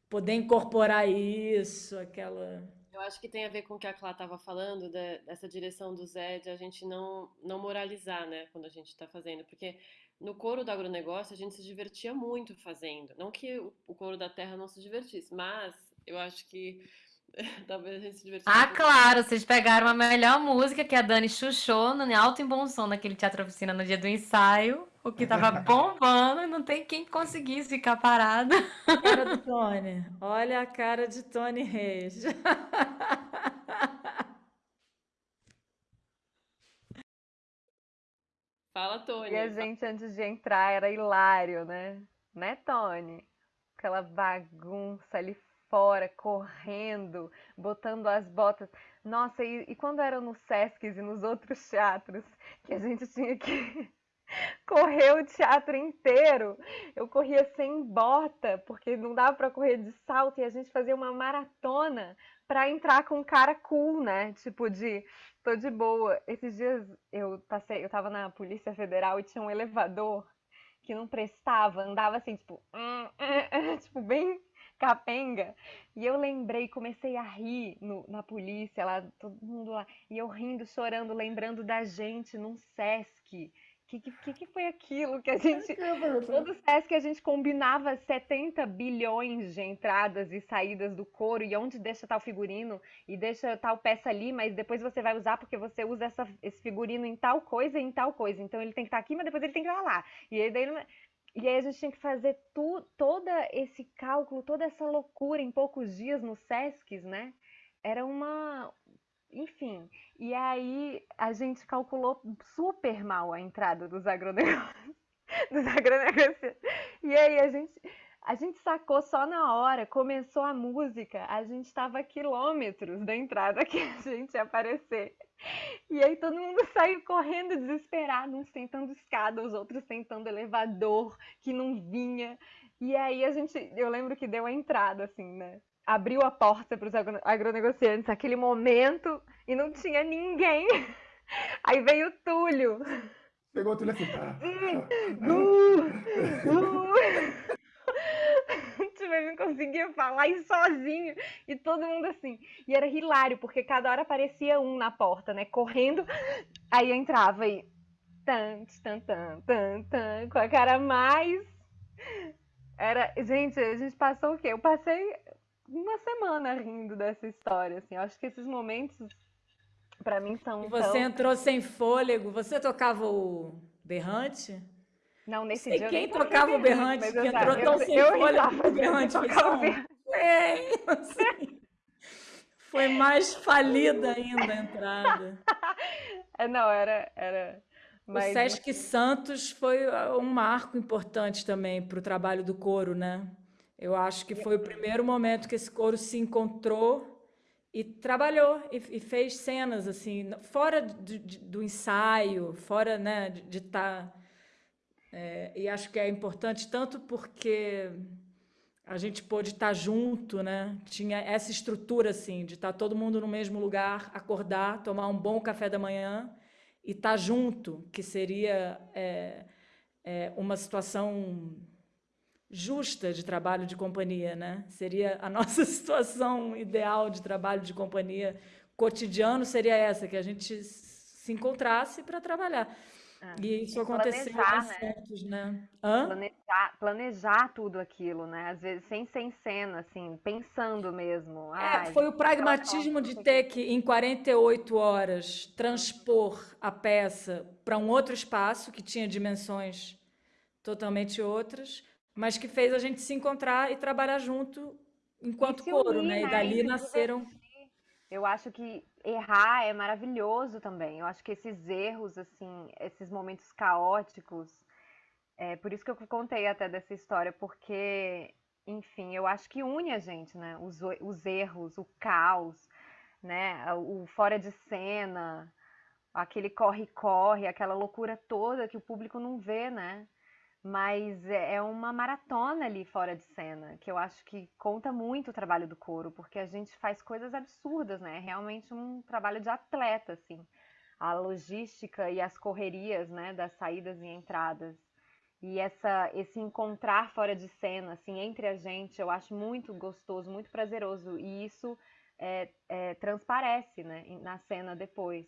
Speaker 4: Poder incorporar isso, aquela.
Speaker 8: Eu acho que tem a ver com o que a Clá estava falando, dessa direção do Zé, de a gente não, não moralizar, né, quando a gente está fazendo. Porque no coro do agronegócio a gente se divertia muito fazendo. Não que o, o coro da terra não se divertisse, mas eu acho que talvez a gente se divertisse.
Speaker 5: Ah,
Speaker 8: um
Speaker 5: claro, vocês pegaram a melhor música que a Dani chuchou no alto e bom som naquele teatro oficina no dia do ensaio, o que tava bombando, e não tem quem conseguisse ficar parado.
Speaker 4: Cara do Tony. Olha a cara de Tony Reis.
Speaker 8: Fala, Tony.
Speaker 14: E a gente, antes de entrar, era hilário, né? Né, Tony? Aquela bagunça ali fora, correndo, botando as botas. Nossa, e, e quando era no Sesc e nos outros teatros, que a gente tinha que correr o teatro inteiro. Eu corria sem bota, porque não dava para correr de salto, e a gente fazia uma maratona para entrar com um cara cool, né? Tipo de tô de boa. Esses dias eu passei, eu tava na Polícia Federal e tinha um elevador que não prestava, andava assim, tipo, tipo bem capenga. E eu lembrei, comecei a rir no, na polícia, lá, todo mundo lá, e eu rindo, chorando, lembrando da gente num Sesc que, que, que foi aquilo que a gente. Todo SESC a gente combinava 70 bilhões de entradas e saídas do couro, e onde deixa tal figurino, e deixa tal peça ali, mas depois você vai usar porque você usa essa, esse figurino em tal coisa e em tal coisa. Então ele tem que estar aqui, mas depois ele tem que estar lá. E aí, daí, e aí a gente tinha que fazer tu, todo esse cálculo, toda essa loucura em poucos dias no SESCs, né? Era uma, enfim, e aí a gente calculou super mal a entrada dos agronegócios, dos agronegócios. E aí a gente, a gente sacou só na hora, começou a música, a gente estava a quilômetros da entrada que a gente ia aparecer. E aí todo mundo saiu correndo desesperado, uns tentando escada, os outros tentando elevador, que não vinha. E aí a gente, eu lembro que deu a entrada, assim, né? Abriu a porta para os agronegociantes naquele momento e não tinha ninguém. Aí veio o Túlio.
Speaker 17: Pegou o Túlio assim. Ah,
Speaker 14: uh, uh. Tipo, ele não conseguia falar e sozinho. E todo mundo assim. E era hilário, porque cada hora aparecia um na porta, né? Correndo. Aí entrava e. Tan, tan, tan, tan, tan, com a cara mais. Era. Gente, a gente passou o quê? Eu passei uma semana rindo dessa história, assim. Eu acho que esses momentos, para mim, são.
Speaker 4: E você
Speaker 14: tão...
Speaker 4: entrou sem fôlego, você tocava o berrante?
Speaker 14: Não, nesse
Speaker 4: Sei
Speaker 14: dia.
Speaker 4: quem tocava o berrante, que entrou tão sem
Speaker 14: eu
Speaker 4: fôlego o berrante.
Speaker 14: Tocava o berrante.
Speaker 4: É, assim, foi mais falida ainda a entrada.
Speaker 14: É, não, era. era...
Speaker 4: Mas... O Sesc Santos foi um marco importante também para o trabalho do coro, né? Eu acho que foi o primeiro momento que esse coro se encontrou e trabalhou e, e fez cenas assim fora de, do ensaio, fora né, de estar. Tá, é, e acho que é importante tanto porque a gente pôde estar tá junto, né? Tinha essa estrutura assim de estar tá todo mundo no mesmo lugar, acordar, tomar um bom café da manhã e estar junto, que seria é, é, uma situação justa de trabalho de companhia, né? Seria a nossa situação ideal de trabalho de companhia cotidiano seria essa, que a gente se encontrasse para trabalhar.
Speaker 14: É.
Speaker 4: E isso aconteceu
Speaker 14: planejar,
Speaker 4: em
Speaker 14: né?
Speaker 4: Santos, né?
Speaker 14: Planejar, planejar tudo aquilo, né? Às vezes sem ser em cena, assim, pensando mesmo.
Speaker 4: É, foi o pragmatismo de ter que, em 48 horas, transpor a peça para um outro espaço que tinha dimensões totalmente outras, mas que fez a gente se encontrar e trabalhar junto enquanto coro, né? E
Speaker 14: né?
Speaker 4: dali nasceram.
Speaker 14: Eu acho que errar é maravilhoso também. Eu acho que esses erros, assim, esses momentos caóticos, é por isso que eu contei até dessa história, porque, enfim, eu acho que une a gente, né? Os, os erros, o caos, né? O fora de cena, aquele corre-corre, aquela loucura toda que o público não vê, né? Mas é, é uma maratona ali fora de cena, que eu acho que conta muito o trabalho do coro, porque a gente faz coisas absurdas, né? É realmente um trabalho de atleta, assim. A logística e as correrias, né, das saídas e entradas. E essa, esse encontrar fora de cena, assim, entre a gente, eu acho muito gostoso, muito prazeroso. E isso é, é, transparece, né, na cena depois.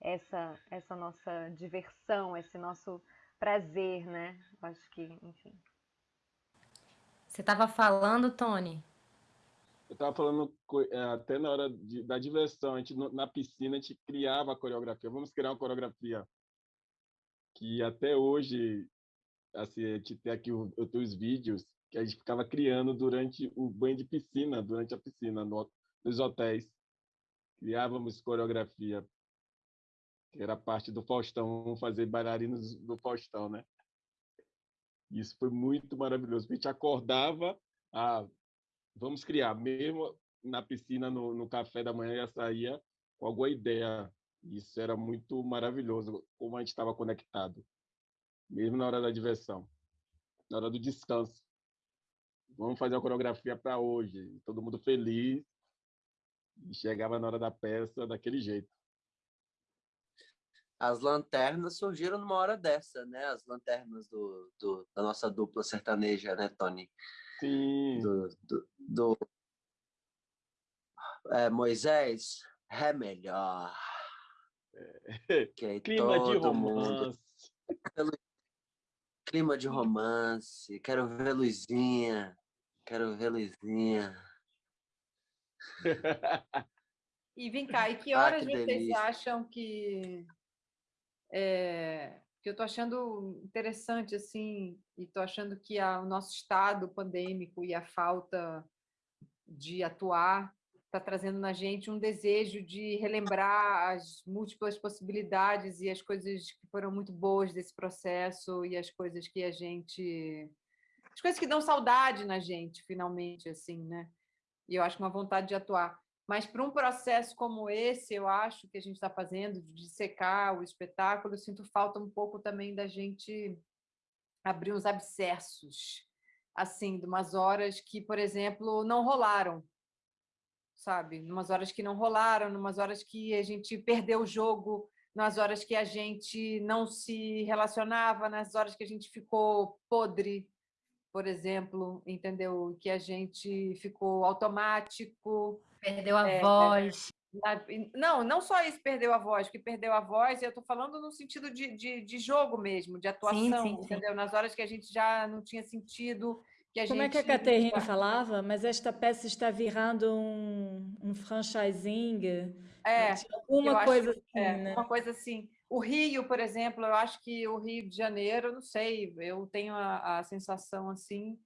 Speaker 14: Essa, essa nossa diversão, esse nosso prazer, né? Acho que, enfim.
Speaker 5: Você estava falando, Tony?
Speaker 6: Eu estava falando é, até na hora de, da diversão, a gente na piscina a gente criava a coreografia. Vamos criar uma coreografia que até hoje, assim, a gente tem aqui os, os vídeos que a gente ficava criando durante o banho de piscina, durante a piscina, no, nos hotéis. Criávamos coreografia que era parte do Faustão, fazer bailarinos do Faustão, né? Isso foi muito maravilhoso. A gente acordava, ah, vamos criar, mesmo na piscina, no, no café da manhã, já saía com alguma ideia. Isso era muito maravilhoso, como a gente estava conectado. mesmo na hora da diversão, na hora do descanso. Vamos fazer a coreografia para hoje. Todo mundo feliz. E chegava na hora da peça daquele jeito.
Speaker 13: As lanternas surgiram numa hora dessa, né? As lanternas do, do da nossa dupla sertaneja, né, Tony?
Speaker 6: Sim.
Speaker 13: Do, do, do é, Moisés, é melhor.
Speaker 6: É.
Speaker 13: Que aí
Speaker 6: Clima de
Speaker 13: todo mundo.
Speaker 6: romance.
Speaker 13: Clima de romance. Quero ver Luizinha. Quero ver Luizinha.
Speaker 9: E vem cá, e que
Speaker 13: Ah,
Speaker 9: horas
Speaker 13: que
Speaker 9: vocês
Speaker 13: delícia.
Speaker 9: acham que é, que eu tô achando interessante assim, e tô achando que a- o nosso estado pandêmico e a falta de atuar está trazendo na gente um desejo de relembrar as múltiplas possibilidades e as coisas que foram muito boas desse processo e as coisas que a gente as coisas que dão saudade na gente finalmente assim, né? E eu acho uma vontade de atuar. Mas para um processo como esse, eu acho que a gente está fazendo, de secar o espetáculo, eu sinto falta um pouco também da gente abrir uns abscessos, assim, de umas horas que, por exemplo, não rolaram, sabe? Numas horas que não rolaram, numas horas que a gente perdeu o jogo, nas horas que a gente não se relacionava, nas horas que a gente ficou podre, por exemplo, entendeu? Que a gente ficou automático.
Speaker 5: Perdeu a
Speaker 9: É,
Speaker 5: voz.
Speaker 9: Não, não só isso perdeu a voz, que perdeu a voz, eu estou falando no sentido de, de, de jogo mesmo, de atuação,
Speaker 5: sim, sim.
Speaker 9: entendeu? Nas horas que a gente já não tinha sentido, que a
Speaker 4: Como é
Speaker 9: gente...
Speaker 4: que a Caterina falava? Mas esta peça está virando um, um franchising.
Speaker 9: É, eu
Speaker 4: alguma
Speaker 9: acho-
Speaker 4: coisa assim,
Speaker 9: é,
Speaker 4: né?
Speaker 9: Uma coisa assim. O Rio, por exemplo, eu acho que o Rio de Janeiro, não sei, eu tenho a, a sensação assim,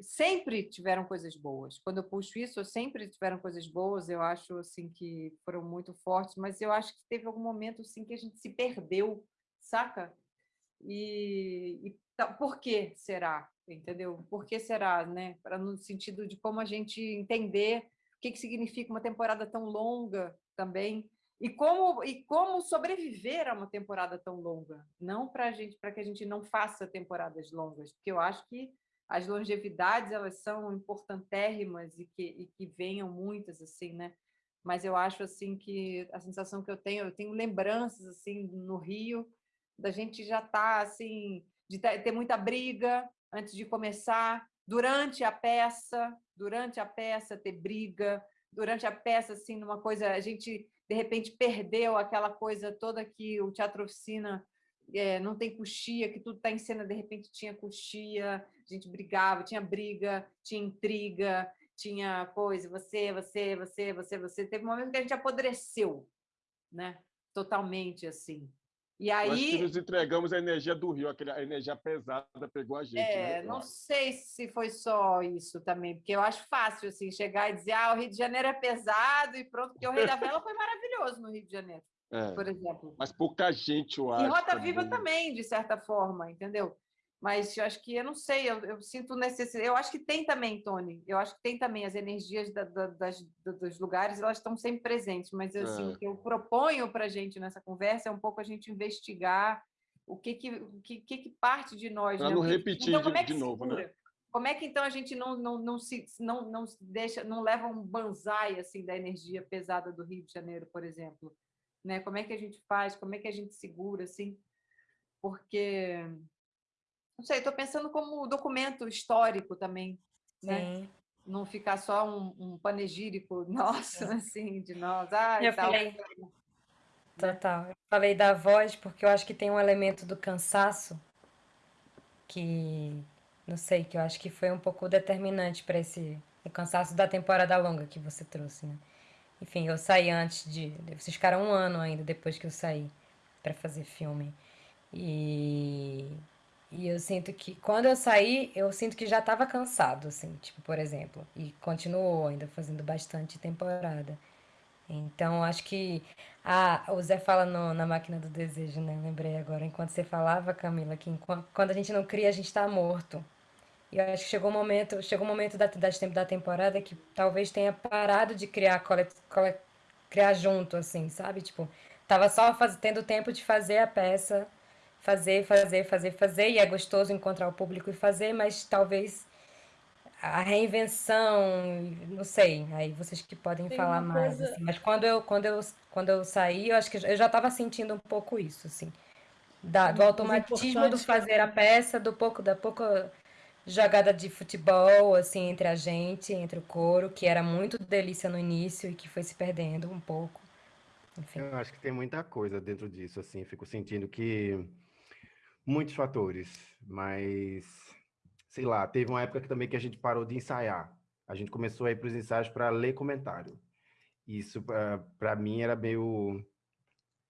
Speaker 9: sempre tiveram coisas boas. Quando eu puxo isso, sempre tiveram coisas boas. Eu acho assim que foram muito fortes, mas eu acho que teve algum momento assim que a gente se perdeu, saca? E, e por que será? Entendeu? Por que será, né? Para no sentido de como a gente entender o que, que significa uma temporada tão longa também e como e como sobreviver a uma temporada tão longa, não para gente, para que a gente não faça temporadas longas, porque eu acho que as longevidades elas são importantérrimas e que e que venham muitas assim, né? Mas eu acho assim que a sensação que eu tenho, eu tenho lembranças assim no Rio da gente já tá assim de ter muita briga antes de começar, durante a peça, durante a peça ter briga, durante a peça assim numa coisa a gente de repente perdeu aquela coisa toda que o teatro oficina eh, não tem coxia, que tudo está em cena, de repente tinha coxia, a gente brigava, tinha briga, tinha intriga, tinha coisa, você, você, você, você, você. Teve um momento que a gente apodreceu, né? Totalmente assim. E
Speaker 6: que
Speaker 9: aí,
Speaker 6: nos entregamos a energia do Rio, aquele- a energia pesada pegou a gente.
Speaker 9: É,
Speaker 6: né?
Speaker 9: Não sei se foi só isso também, porque eu acho fácil assim chegar e dizer, ah, o Rio de Janeiro é pesado e pronto, porque o Rei da Vela foi maravilhoso no Rio de Janeiro,
Speaker 6: É,
Speaker 9: por exemplo.
Speaker 6: Mas pouca gente, eu
Speaker 9: E
Speaker 6: acho.
Speaker 9: Roda Viva
Speaker 6: também.
Speaker 9: também, de certa forma, entendeu? Mas eu acho que, eu não sei, eu, eu sinto necessidade. Eu acho que tem também, Tony, eu acho que tem também as energias da- da- das, da- dos lugares, elas estão sempre presentes, mas assim,
Speaker 6: É.
Speaker 9: o que eu proponho para a gente nessa conversa é um pouco a gente investigar o que que, o que, que, parte de nós.
Speaker 6: Pra
Speaker 9: né?
Speaker 6: não repetir
Speaker 9: então, como é que
Speaker 6: de novo, né?
Speaker 9: Como é que então a gente não, não, não, se, não, não deixa, não leva um banzai assim, da energia pesada do Rio de Janeiro, por exemplo? Né? Como é que a gente faz? Como é que a gente segura assim? Porque não sei, estou pensando como documento histórico também, né?
Speaker 5: Sim.
Speaker 9: Não ficar só um, um panegírico nosso, assim, de nós. Ah,
Speaker 5: Eu
Speaker 9: tal.
Speaker 5: falei- Total. Eu falei da voz porque eu acho que tem um elemento do cansaço que, não sei, que eu acho que foi um pouco determinante para esse o cansaço da temporada longa que você trouxe, né? Enfim, eu saí antes de. Vocês ficaram um ano ainda depois que eu saí para fazer filme. E, e eu sinto que quando eu saí, eu sinto que já estava cansado, assim, tipo, por exemplo. E continuou ainda fazendo bastante temporada. Então, acho que. Ah, o Zé fala no- na máquina do desejo, né? Lembrei agora, enquanto você falava, Camila, que enquanto, quando a gente não cria, a gente está morto. E eu acho que chegou um momento, chegou um momento da, da temporada que talvez tenha parado de criar, cole, cole- criar junto, assim, sabe? Tipo, tava só faz, tendo tempo de fazer a peça, fazer, fazer, fazer, fazer, e é gostoso encontrar o público e fazer, mas talvez a reinvenção, não sei, aí vocês que podem
Speaker 4: Tem
Speaker 5: falar mais, assim, mas quando eu, quando eu, quando eu saí, eu acho que eu já estava sentindo um pouco isso, assim, da, do
Speaker 4: Mas
Speaker 5: automatismo do fazer a peça, do pouco, da pouca jogada de futebol, assim, entre a gente, entre o coro, que era muito delícia no início e que foi se perdendo um pouco, enfim.
Speaker 16: Eu acho que tem muita coisa dentro disso, assim, fico sentindo que muitos fatores, mas sei lá, teve uma época que também que a gente parou de ensaiar. A gente começou a ir para os ensaios para ler comentário. Isso para mim era meio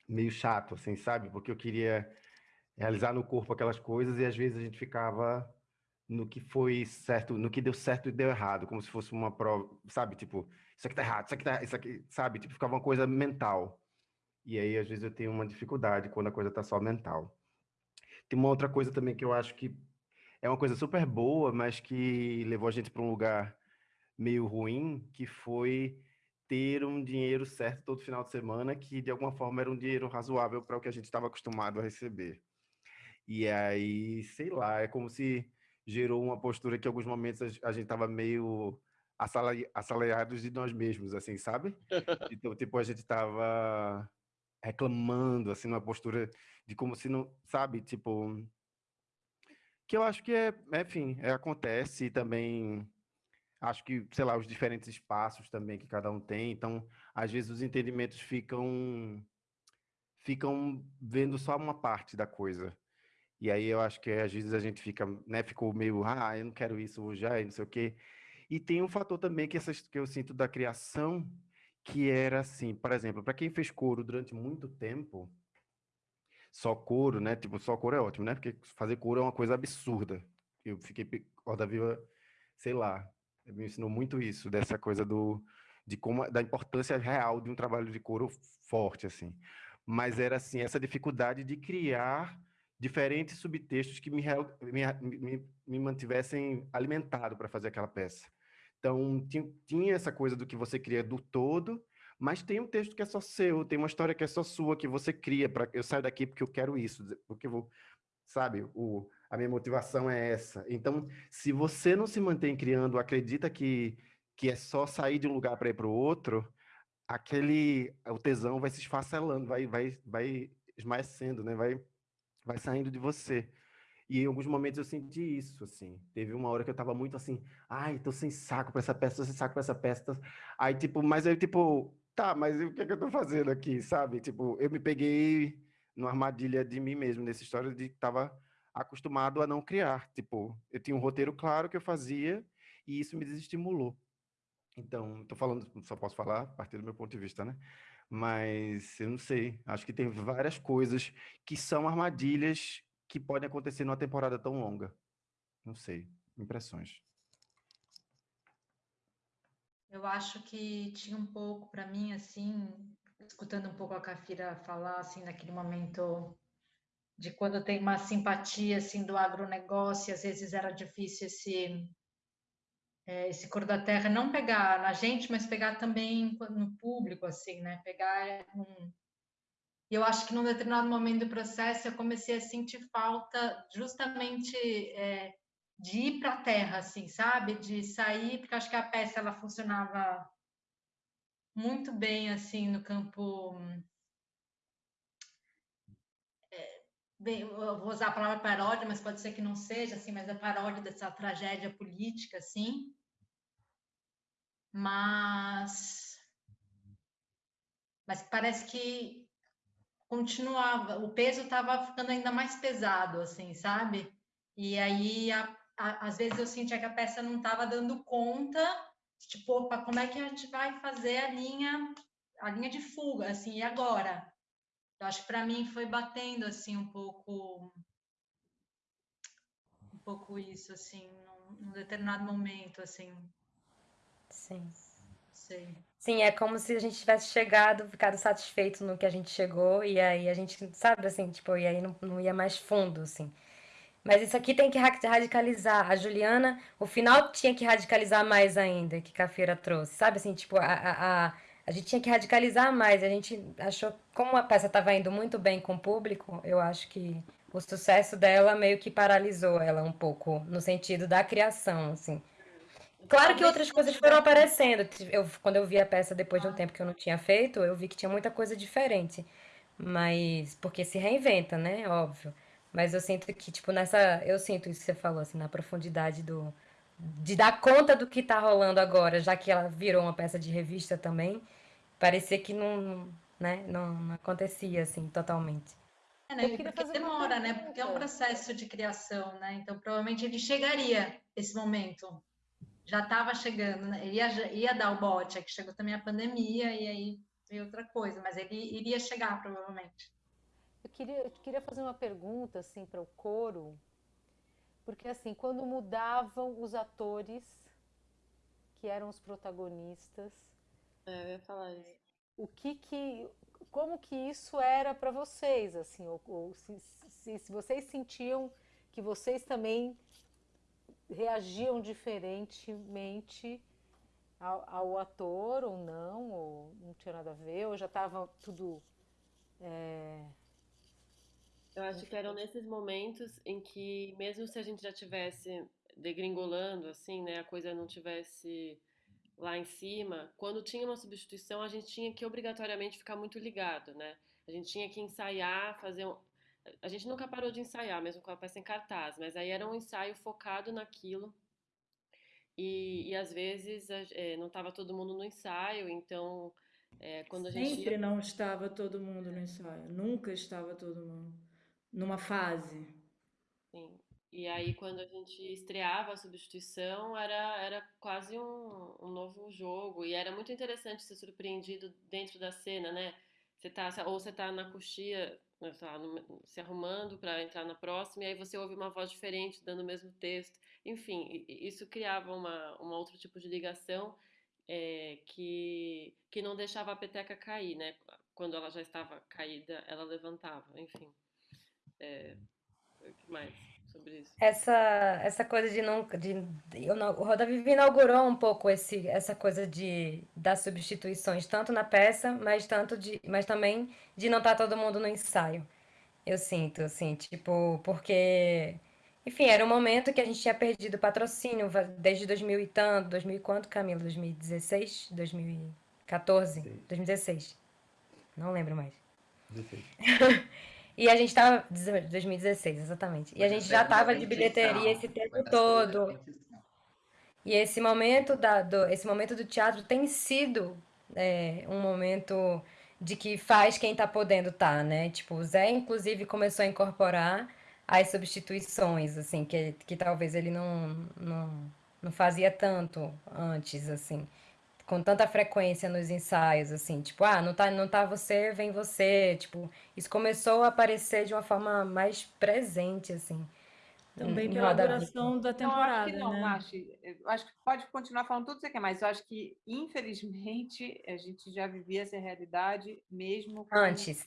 Speaker 16: meio chato, assim, sabe? Porque eu queria realizar no corpo aquelas coisas e às vezes a gente ficava no que foi certo, no que deu certo e deu errado, como se fosse uma prova, sabe? Tipo, isso aqui tá errado, isso aqui tá, isso aqui, sabe? Tipo, ficava uma coisa mental. E aí às vezes eu tenho uma dificuldade quando a coisa tá só mental. Tem uma outra coisa também que eu acho que é uma coisa super boa, mas que levou a gente para um lugar meio ruim, que foi ter um dinheiro certo todo final de semana, que de alguma forma era um dinheiro razoável para o que a gente estava acostumado a receber. E aí, sei lá, é como se gerou uma postura que em alguns momentos a gente estava meio assalari- assalariados de nós mesmos, assim, sabe? Então, tipo, a gente estava reclamando, assim, numa postura de como se não, sabe? Tipo, que eu acho que é, enfim, é, acontece também acho que, sei lá, os diferentes espaços também que cada um tem, então, às vezes os entendimentos ficam ficam vendo só uma parte da coisa. E aí eu acho que às vezes a gente fica, né, ficou meio, ah, eu não quero isso hoje, ah, não sei o quê. E tem um fator também que, essas, que eu sinto da criação, que era assim, por exemplo, para quem fez coro durante muito tempo, só coro, né? Tipo, só coro é ótimo, né? Porque fazer coro é uma coisa absurda. Eu fiquei, Roda Viva, sei lá, me ensinou muito isso, dessa coisa do, de como, da importância real de um trabalho de coro forte, assim. Mas era, assim, essa dificuldade de criar diferentes subtextos que me, me, me, me mantivessem alimentado para fazer aquela peça. Então, tinha, tinha essa coisa do que você cria do todo, mas tem um texto que é só seu, tem uma história que é só sua, que você cria. Pra, eu saio daqui porque eu quero isso, porque eu vou, sabe, o, a minha motivação é essa. Então, se você não se mantém criando, acredita que, que é só sair de um lugar para ir para o outro, aquele, o tesão vai se esfacelando, vai, vai, vai esmaecendo, né? Vai, vai saindo de você. E em alguns momentos eu senti isso, assim. Teve uma hora que eu tava muito assim, ai, tô sem saco pra essa peça, tô sem saco pra essa peça. Aí, tipo, mas aí, tipo, tá, mas o que é que eu tô fazendo aqui, sabe? Tipo, eu me peguei numa armadilha de mim mesmo, nessa história de que tava acostumado a não criar. Tipo, eu tinha um roteiro claro que eu fazia e isso me desestimulou. Então, tô falando, só posso falar a partir do meu ponto de vista, né? Mas eu não sei, acho que tem várias coisas que são armadilhas que podem acontecer numa temporada tão longa. Não sei, impressões.
Speaker 11: Eu acho que tinha um pouco para mim assim, escutando um pouco a Cafira falar assim naquele momento de quando tem uma simpatia assim do agronegócio, às vezes era difícil esse eh, esse cor da terra não pegar na gente, mas pegar também no público assim, né? Pegar um eu acho que num determinado momento do processo eu comecei a sentir falta justamente eh, de ir para a terra, assim, sabe? De sair, porque acho que a peça ela funcionava muito bem assim no campo. Bem, eu vou usar a palavra paródia, mas pode ser que não seja assim, mas a paródia dessa tragédia política, assim. Mas, mas parece que continuava, o peso estava ficando ainda mais pesado, assim, sabe? E aí, a- a- às vezes eu sentia que a peça não estava dando conta, tipo, opa, como é que a gente vai fazer a linha, a linha de fuga, assim, e agora? Eu acho que para mim foi batendo, assim, um pouco, um pouco isso, assim, num, num determinado momento, assim,
Speaker 5: Sim.
Speaker 11: sei.
Speaker 5: Sim, é como se a gente tivesse chegado, ficado satisfeito no que a gente chegou, e aí a gente, sabe, assim, tipo, e aí não, não ia mais fundo, assim. Mas isso aqui tem que ra- radicalizar. A Juliana, o final tinha que radicalizar mais ainda, que Cafeira trouxe, sabe, assim, tipo, a, a, a, gente tinha que radicalizar mais, a gente achou, como a peça estava indo muito bem com o público, eu acho que o sucesso dela meio que paralisou ela um pouco, no sentido da criação, assim. Claro que outras coisas foram aparecendo. Eu, quando eu vi a peça depois de um tempo que eu não tinha feito, eu vi que tinha muita coisa diferente. Mas, porque se reinventa, né? Óbvio. Mas eu sinto que, tipo, nessa. Eu sinto isso que você falou, assim, na profundidade do. De dar conta do que tá rolando agora, já que ela virou uma peça de revista também, parecia que não, né, não, não acontecia, assim, totalmente.
Speaker 11: É, né? Porque demora, né? Porque é um processo de criação, né? Então, provavelmente ele chegaria esse momento. Já estava chegando, né? Ele ia, ia dar o bote, é que chegou também a pandemia e aí veio outra coisa, mas ele iria chegar, provavelmente.
Speaker 1: Eu queria, eu queria fazer uma pergunta, assim, para o coro, porque, assim, quando mudavam os atores que eram os protagonistas...
Speaker 8: É, eu ia falar isso.
Speaker 1: O que que como que isso era para vocês, assim, ou, ou se, se, se, vocês sentiam que vocês também reagiam diferentemente ao, ao, ator ou não, ou não tinha nada a ver, ou já estava tudo... É...
Speaker 8: Eu acho que eram nesses momentos em que, mesmo se a gente já tivesse degringolando, assim, né, a coisa não tivesse lá em cima, quando tinha uma substituição, a gente tinha que obrigatoriamente ficar muito ligado, né? A gente tinha que ensaiar, fazer um... A gente nunca parou de ensaiar, mesmo com a peça em cartaz, mas aí era um ensaio focado naquilo. E, e às vezes é, não estava todo mundo no ensaio, então é, quando a gente.
Speaker 4: Sempre não estava todo mundo no ensaio, nunca estava todo mundo numa fase.
Speaker 8: Sim. E aí, quando a gente estreava a substituição, era, era quase um, um novo jogo. E era muito interessante ser surpreendido dentro da cena, né? Você tá, ou você tá na coxia, né, no, se arrumando para entrar na próxima, e aí você ouve uma voz diferente dando o mesmo texto. Enfim, isso criava uma, uma outro tipo de ligação é, que, que não deixava a peteca cair, né? Quando ela já estava caída, ela levantava. Enfim. É, o que mais? Sobre isso?
Speaker 5: Essa, essa coisa de não. De, eu não, o Roda Viva inaugurou um pouco esse, essa coisa de das substituições, tanto na peça, mas, tanto de, mas também de não estar todo mundo no ensaio. Eu sinto, assim, tipo, porque. Enfim, era um momento que a gente tinha perdido patrocínio desde 2000 e tanto, 2000 e quanto, Camila? 2016? 2014? Sim. 2016. Não lembro mais. 16. E a gente estava. 2016, exatamente. E a gente já estava de bilheteria esse tempo todo. E esse momento, da, do, esse momento do teatro tem sido é, um momento de que faz quem está podendo estar, tá, né? Tipo, o Zé, inclusive, começou a incorporar as substituições, assim, que, que talvez ele não, não, não fazia tanto antes, assim com tanta frequência nos ensaios, assim, tipo, ah, não tá, não tá você, vem você, tipo, isso começou a aparecer de uma forma mais presente, assim.
Speaker 4: Também pela duração da temporada,
Speaker 9: não,
Speaker 4: né?
Speaker 9: Acho que não, né? acho, acho que pode continuar falando tudo que você quer, mas eu acho que, infelizmente, a gente já vivia essa realidade mesmo
Speaker 5: antes.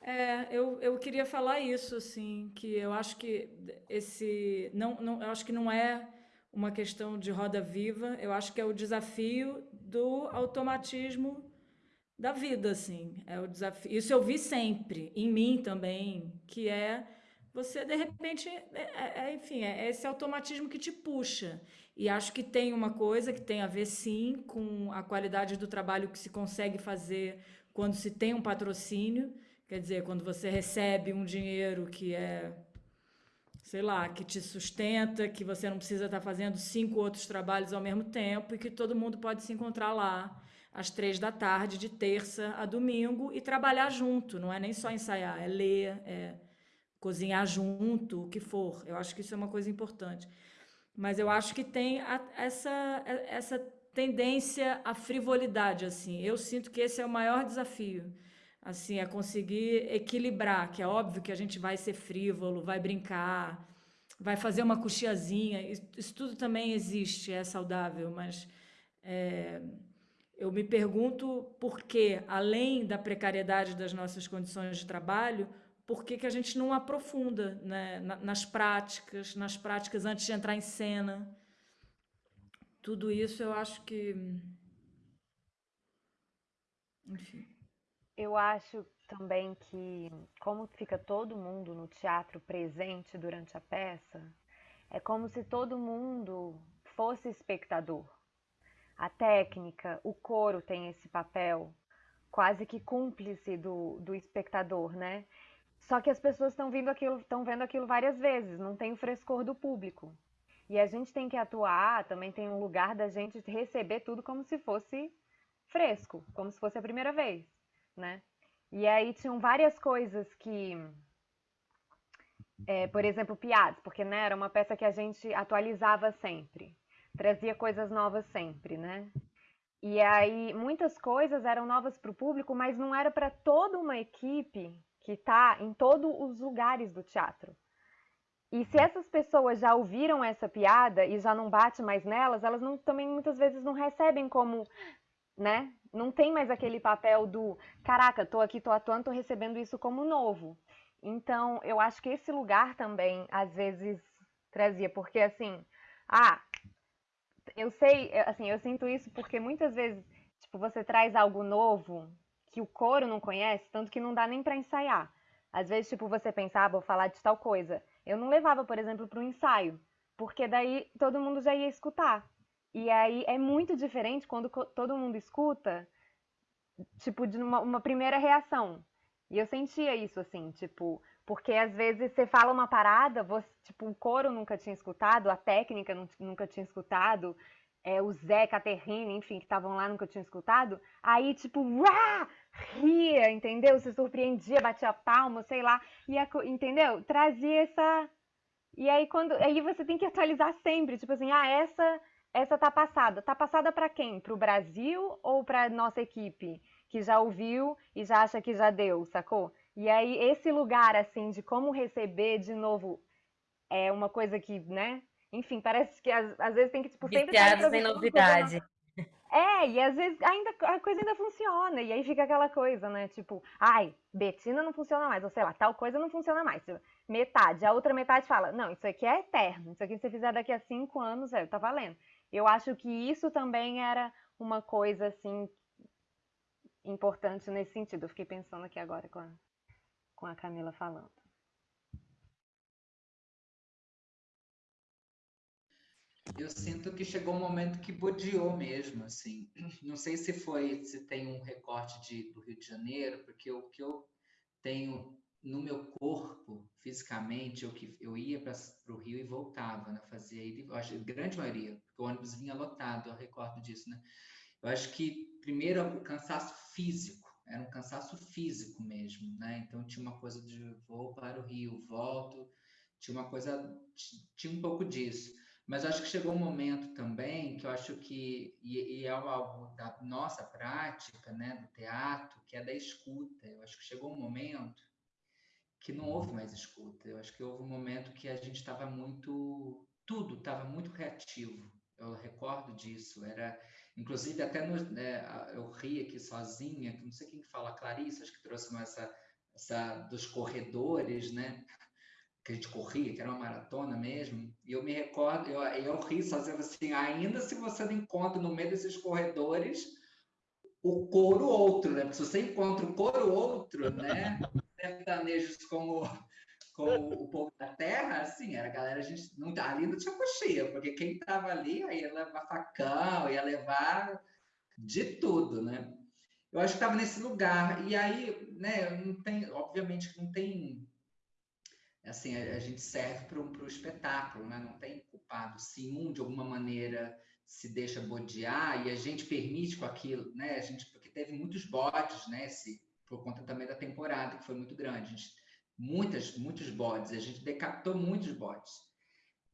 Speaker 4: É, eu, eu queria falar isso, assim, que eu acho que esse, não, não, eu acho que não é uma questão de roda viva, eu acho que é o desafio do automatismo da vida, assim. É o desafio. Isso eu vi sempre, em mim também, que é você, de repente, é, é, é, enfim, é esse automatismo que te puxa. E acho que tem uma coisa que tem a ver, sim, com a qualidade do trabalho que se consegue fazer quando se tem um patrocínio, quer dizer, quando você recebe um dinheiro que é sei lá, que te sustenta, que você não precisa estar fazendo cinco outros trabalhos ao mesmo tempo e que todo mundo pode se encontrar lá às três da tarde, de terça a domingo, e trabalhar junto. Não é nem só ensaiar, é ler, é cozinhar junto, o que for. Eu acho que isso é uma coisa importante. Mas eu acho que tem a, essa, essa tendência à frivolidade, assim. Eu sinto que esse é o maior desafio assim, é conseguir equilibrar, que é óbvio que a gente vai ser frívolo, vai brincar, vai fazer uma coxiazinha, isso tudo também existe, é saudável, mas é, eu me pergunto por que, além da precariedade das nossas condições de trabalho, por que, que a gente não aprofunda né, nas práticas, nas práticas antes de entrar em cena. Tudo isso eu acho que. Enfim.
Speaker 14: Eu acho também que, como fica todo mundo no teatro presente durante a peça, é como se todo mundo fosse espectador. A técnica, o coro tem esse papel quase que cúmplice do, do espectador, né? Só que as pessoas estão aquilo, estão vendo aquilo várias vezes, não tem o frescor do público. E a gente tem que atuar, também tem um lugar da gente receber tudo como se fosse fresco, como se fosse a primeira vez, né? E aí tinham várias coisas que, é, por exemplo, piadas, porque né, era uma peça que a gente atualizava sempre, trazia coisas novas sempre, né? E aí muitas coisas eram novas para o público, mas não era para toda uma equipe que está em todos os lugares do teatro. E se essas pessoas já ouviram essa piada e já não bate mais nelas, elas não, também muitas vezes não recebem como, né? Não tem mais aquele papel do, caraca, tô aqui, tô atuando, tô recebendo isso como novo. Então, eu acho que esse lugar também, às vezes, trazia, porque assim, ah, eu sei, assim, eu sinto isso porque muitas vezes, tipo, você traz algo novo que o coro não conhece, tanto que não dá nem para ensaiar. Às vezes, tipo, você pensa, ah, vou falar de tal coisa. Eu não levava, por exemplo, para um ensaio, porque daí todo mundo já ia escutar. E aí é muito diferente quando todo mundo escuta, tipo, de uma, uma primeira reação. E eu sentia isso, assim, tipo, porque às vezes você fala uma parada, você, tipo, o coro nunca tinha escutado, a técnica nunca tinha escutado, é, o Zé, Caterrina, enfim, que estavam lá nunca tinham escutado, aí, tipo, uá, ria, entendeu? Se surpreendia, batia palma, sei lá, e a, entendeu? Trazia essa. E aí quando. Aí você tem que atualizar sempre, tipo assim, ah, essa essa tá passada. Tá passada para quem? Para o Brasil ou para nossa equipe? Que já ouviu e já acha que já deu, sacou? E aí, esse lugar, assim, de como receber de novo é uma coisa que, né? Enfim, parece que às, às vezes tem que, tipo, sempre.
Speaker 5: Viciados em novidade.
Speaker 14: É, e às vezes ainda, a coisa ainda funciona, e aí fica aquela coisa, né? Tipo, ai, Betina não funciona mais, ou sei lá, tal coisa não funciona mais. Metade, a outra metade fala, não, isso aqui é eterno, isso aqui se você fizer daqui a cinco anos, é, tá valendo. Eu acho que isso também era uma coisa, assim, importante nesse sentido. Eu fiquei pensando aqui agora com a, com a Camila falando.
Speaker 15: Eu sinto que chegou um momento que bodeou mesmo, assim. Não sei se foi, se tem um recorte de, do Rio de Janeiro, porque o que eu tenho no meu corpo, fisicamente, eu, que, eu ia para o Rio e voltava, né? Fazia, eu acho, grande maioria, porque o ônibus vinha lotado, eu recordo disso, né? Eu acho que, primeiro, o cansaço físico, era um cansaço físico mesmo, né? Então, tinha uma coisa de vou para o Rio, volto, tinha uma coisa, tinha um pouco disso. Mas acho que chegou um momento também que eu acho que, e, e é algo da nossa prática, né, do teatro, que é da escuta. Eu acho que chegou um momento que não houve mais escuta. Eu acho que houve um momento que a gente estava muito, tudo estava muito reativo. Eu recordo disso. Era, inclusive, até no, né, eu ri aqui sozinha, não sei quem fala, Clarice, acho que trouxe essa, essa dos corredores, né? que a gente corria, que era uma maratona mesmo, e eu me recordo, eu, eu ri fazendo assim, ainda se você não encontra no meio desses corredores o couro outro, né? Porque se você encontra o couro outro, né? Sertanejos como, como o povo da terra, assim, era a galera, a gente não, ali não tinha coxinha, porque quem estava ali ia levar facão, ia levar de tudo, né? Eu acho que estava nesse lugar, e aí, né, não tem, obviamente não tem assim, a, a gente serve para o espetáculo, né? não tem culpado. Se um, de alguma maneira, se deixa bodear e a gente permite com aquilo, né? A gente, porque teve muitos bodes, né? Se, por conta também da temporada, que foi muito grande. A gente, muitas, muitos bodes, a gente decapitou muitos bodes.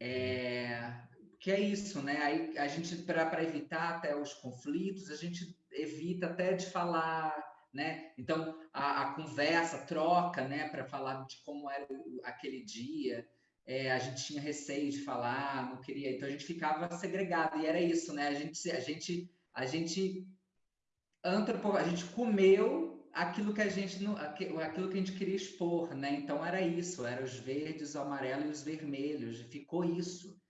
Speaker 15: É, que é isso, né? Aí a gente, para evitar até os conflitos, a gente evita até de falar né? Então a, a conversa, a troca, né, para falar de como era o, aquele dia, é, a gente tinha receio de falar, não queria, então a gente ficava segregado e era isso, né? A gente, a gente, a gente antropo, a gente comeu aquilo que a gente aquilo que a gente queria expor, né? Então era isso, era os verdes, o amarelo e os vermelhos, ficou isso.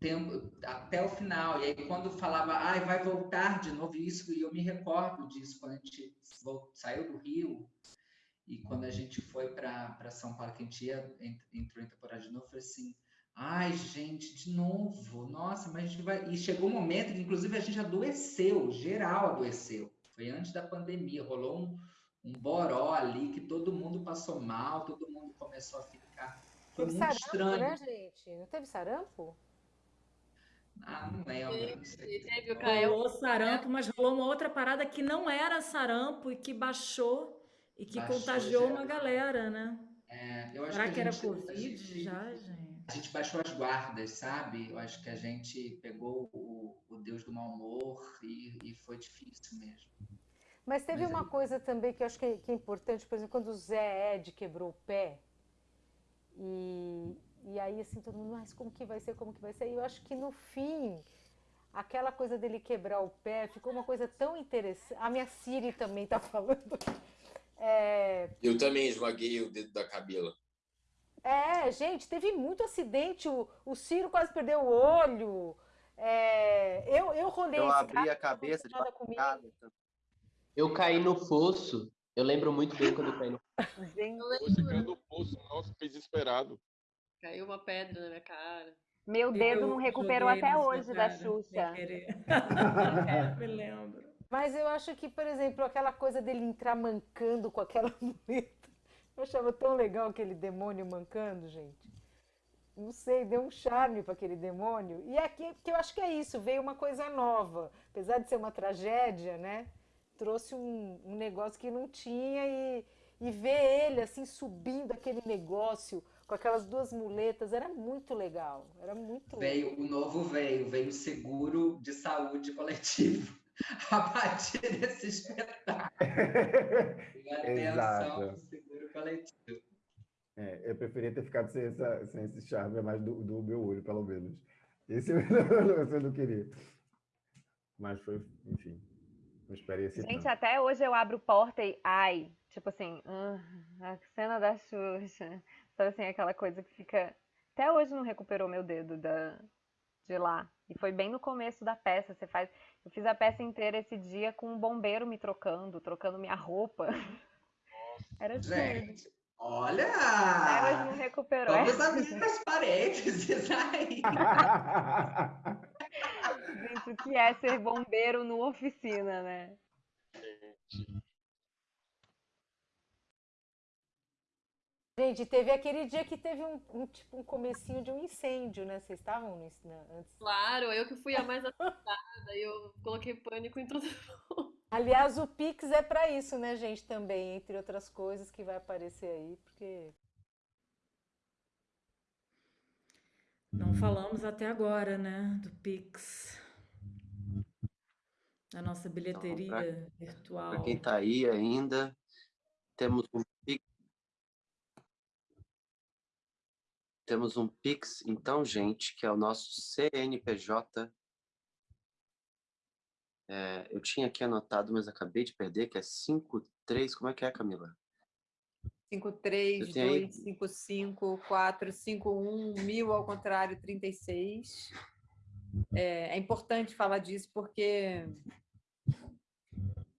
Speaker 15: tempo até o final. E aí, quando falava, ai, vai voltar de novo, isso, e eu me recordo disso, quando a gente saiu do Rio e quando a gente foi para São Paulo, que a gente ia, entrou em temporada de novo, falei assim, ai, gente, de novo, nossa, mas a gente vai... E chegou um momento que, inclusive, a gente adoeceu, geral adoeceu. Foi antes da pandemia, rolou um, um boró ali, que todo mundo passou mal, todo mundo começou a ficar... Foi
Speaker 1: teve
Speaker 15: muito
Speaker 1: sarampo,
Speaker 15: estranho.
Speaker 1: né, gente? Não teve sarampo?
Speaker 15: Ah, não lembro. Não sei.
Speaker 8: Teve o Caio.
Speaker 4: Rolou sarampo, mas rolou uma outra parada que não era sarampo e que baixou e que
Speaker 15: Baixou,
Speaker 4: contagiou
Speaker 15: já.
Speaker 4: uma galera, né?
Speaker 15: É, eu acho
Speaker 4: Será
Speaker 15: que,
Speaker 4: que era
Speaker 15: gente-
Speaker 4: Covid
Speaker 15: gente-
Speaker 4: já, gente?
Speaker 15: A gente baixou as guardas, sabe? Eu acho que a gente pegou o, o Deus do mau humor e, e foi difícil mesmo.
Speaker 1: Mas teve uma coisa também que eu acho que é, que é importante, por exemplo, quando o Zé Ed quebrou o pé, e, e aí assim, todo mundo, mas como que vai ser, como que vai ser? E eu acho que no fim, aquela coisa dele quebrar o pé ficou uma coisa tão interessante. A minha Siri também tá falando. É,
Speaker 10: Eu também esmaguei o dedo da Camila.
Speaker 1: É, gente, teve muito acidente. O, o Ciro quase perdeu o olho. É, eu, eu rolei
Speaker 13: Eu
Speaker 1: esse
Speaker 13: abri a cabeça de
Speaker 1: nada comigo.
Speaker 18: Eu caí no fosso. Eu lembro muito bem quando eu caí no
Speaker 6: Você caiu do poço, nossa, desesperado.
Speaker 8: Caiu uma pedra na minha cara.
Speaker 14: Meu dedo
Speaker 8: Eu
Speaker 14: não recuperou até hoje da Xuxa.
Speaker 4: Me lembro.
Speaker 1: Mas eu acho que, por exemplo, aquela coisa dele entrar mancando com aquela muleta. Eu achava tão legal aquele demônio mancando, gente. Não sei, deu um charme para aquele demônio. E aqui, que eu acho que é isso, veio uma coisa nova. Apesar de ser uma tragédia, né? Trouxe um, um negócio que não tinha e, e ver ele assim subindo aquele negócio com aquelas duas muletas era muito legal. Era muito
Speaker 15: Veio o novo veio, veio o seguro de saúde coletivo a partir desse espetáculo. E atenção
Speaker 16: Exato.
Speaker 15: do seguro coletivo.
Speaker 16: É, eu preferia ter ficado sem, essa, sem esse charme, mais do, do meu olho, pelo menos. Esse eu não, esse eu não queria. Mas foi, enfim, uma experiência.
Speaker 14: Gente,
Speaker 16: tanto.
Speaker 14: até hoje eu abro porta e ai, tipo assim, ah, a cena da Xuxa. Sabe assim, aquela coisa que fica. Até hoje não recuperou meu dedo da, de lá. E foi bem no começo da peça. Você faz. Eu fiz a peça inteira esse dia com um bombeiro me trocando, trocando minha roupa. Era tudo.
Speaker 15: Gente, olha!
Speaker 14: Até hoje não recuperou.
Speaker 15: Vamos abrir as parênteses aí.
Speaker 14: Gente, o que é ser bombeiro no oficina, né?
Speaker 1: Gente, teve aquele dia que teve um, um, tipo um comecinho de um incêndio, né? Vocês estavam no, na- antes?
Speaker 8: Claro, eu que fui a mais assustada e eu coloquei pânico em todo mundo.
Speaker 1: Aliás, o Pix é para isso, né, gente? Também, entre outras coisas que vai aparecer aí, porque
Speaker 4: Não falamos até agora, né, do Pix. A nossa bilheteria virtual.
Speaker 13: Para quem está aí ainda, temos um Pix. Temos um Pix, então, gente, que é o nosso CNPJ. É, eu tinha aqui anotado, mas acabei de perder, que é 53. Como é que é, Camila?
Speaker 9: 5, 3,
Speaker 13: Eu tenho aí-
Speaker 9: 2, 5, 5, 4, 5, 1, 1000 ao contrário, 36. É, é importante falar disso porque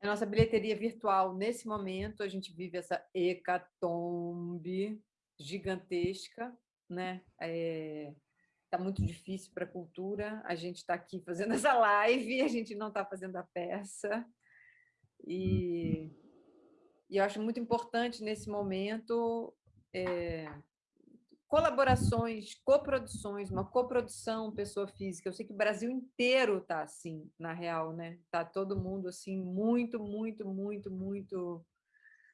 Speaker 9: a nossa bilheteria virtual, nesse momento, a gente vive essa hecatombe gigantesca, né? Está muito difícil para a cultura. A gente está aqui fazendo essa live, a gente não está fazendo a peça. E e eu acho muito importante nesse momento é, colaborações, coproduções, uma coprodução pessoa física. Eu sei que o Brasil inteiro está assim, na real, né? Tá todo mundo assim muito, muito, muito, muito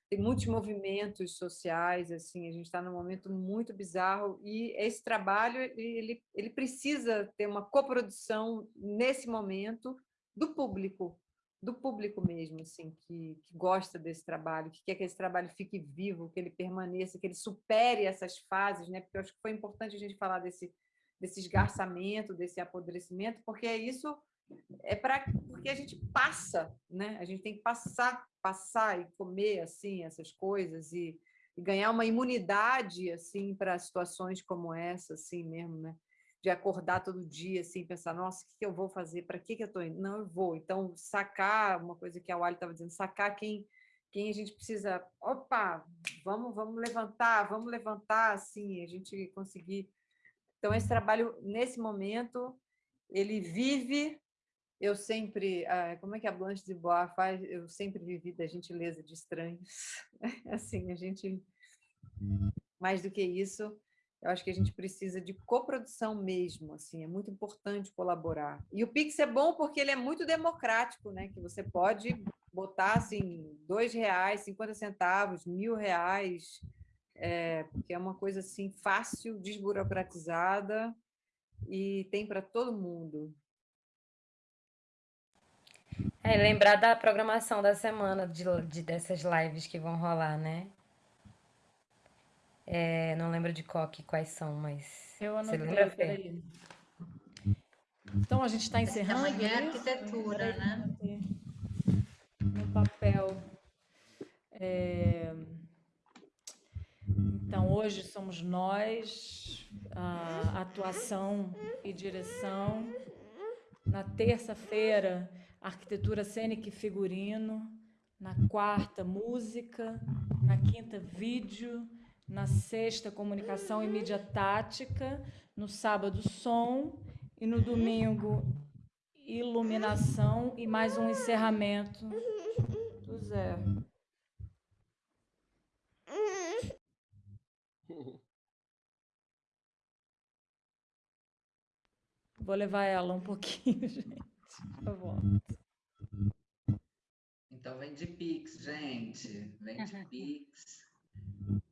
Speaker 9: tem muitos movimentos sociais assim. A gente está num momento muito bizarro e esse trabalho ele ele precisa ter uma coprodução nesse momento do público do público mesmo, assim, que, que gosta desse trabalho, que quer que esse trabalho fique vivo, que ele permaneça, que ele supere essas fases, né? Porque eu acho que foi importante a gente falar desse, desse esgarçamento, desse apodrecimento, porque isso é para porque a gente passa, né? A gente tem que passar, passar e comer assim essas coisas e, e ganhar uma imunidade assim para situações como essa, assim mesmo, né? De acordar todo dia, assim, pensar, nossa, o que, que eu vou fazer? Para que, que eu estou indo? Não, eu vou. Então, sacar, uma coisa que a Wally estava dizendo, sacar quem, quem a gente precisa, opa, vamos, vamos levantar, vamos levantar, assim, a gente conseguir. Então, esse trabalho, nesse momento, ele vive eu sempre, como é que a Blanche de Bois faz? Eu sempre vivi da gentileza de estranhos. Assim, a gente, mais do que isso, eu acho que a gente precisa de coprodução mesmo, assim, é muito importante colaborar. E o Pix é bom porque ele é muito democrático, né? Que você pode botar, assim, dois reais, 50 centavos, mil reais, é, porque é uma coisa, assim, fácil, desburocratizada e tem para todo mundo.
Speaker 5: É, lembrar da programação da semana, de, de dessas lives que vão rolar, né? É, não lembro de qual, que, quais são, mas...
Speaker 4: Eu
Speaker 5: Você
Speaker 4: anotei,
Speaker 5: lembra, Fê?
Speaker 4: Então, a gente está encerrando
Speaker 11: Amanhã é arquitetura, né?
Speaker 4: anotei No papel. É, Então, hoje somos nós, a atuação e direção. Na terça-feira, arquitetura cênica e figurino. Na quarta, música. Na quinta, vídeo. Na sexta, comunicação e mídia tática. No sábado, som. E no domingo, iluminação e mais um encerramento do Zé. Vou levar ela um pouquinho, gente. Eu volto.
Speaker 15: Então vem de Pix, gente. Vem de Pix.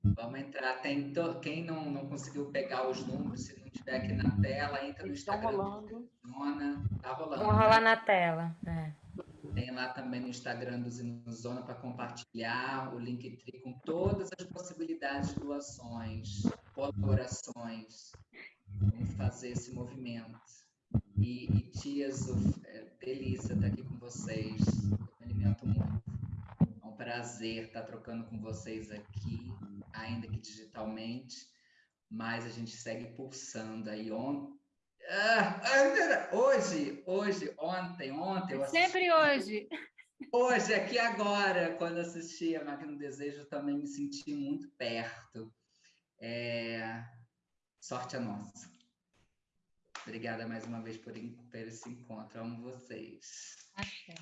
Speaker 15: Vamos entrar. Tem to- Quem não, não conseguiu pegar os números, se não tiver aqui na tela, entra no Instagram. rolando. Zona. Tá rolando.
Speaker 5: Vão
Speaker 15: né?
Speaker 5: rolar na tela. É.
Speaker 15: Tem lá também no Instagram do Zinozona para compartilhar o Linktree com todas as possibilidades de doações, colaborações. Vamos fazer esse movimento. E, e tias, é delícia estar aqui com vocês. Eu me alimento muito. Prazer estar trocando com vocês aqui, ainda que digitalmente, mas a gente segue pulsando aí. On... Ah, hoje, hoje, ontem, ontem eu assisti-
Speaker 2: Sempre hoje.
Speaker 15: Hoje, aqui agora, quando assisti a Máquina do Desejo, também me senti muito perto. É, Sorte a nossa. Obrigada mais uma vez por, por esse encontro. Amo vocês.
Speaker 2: Axé.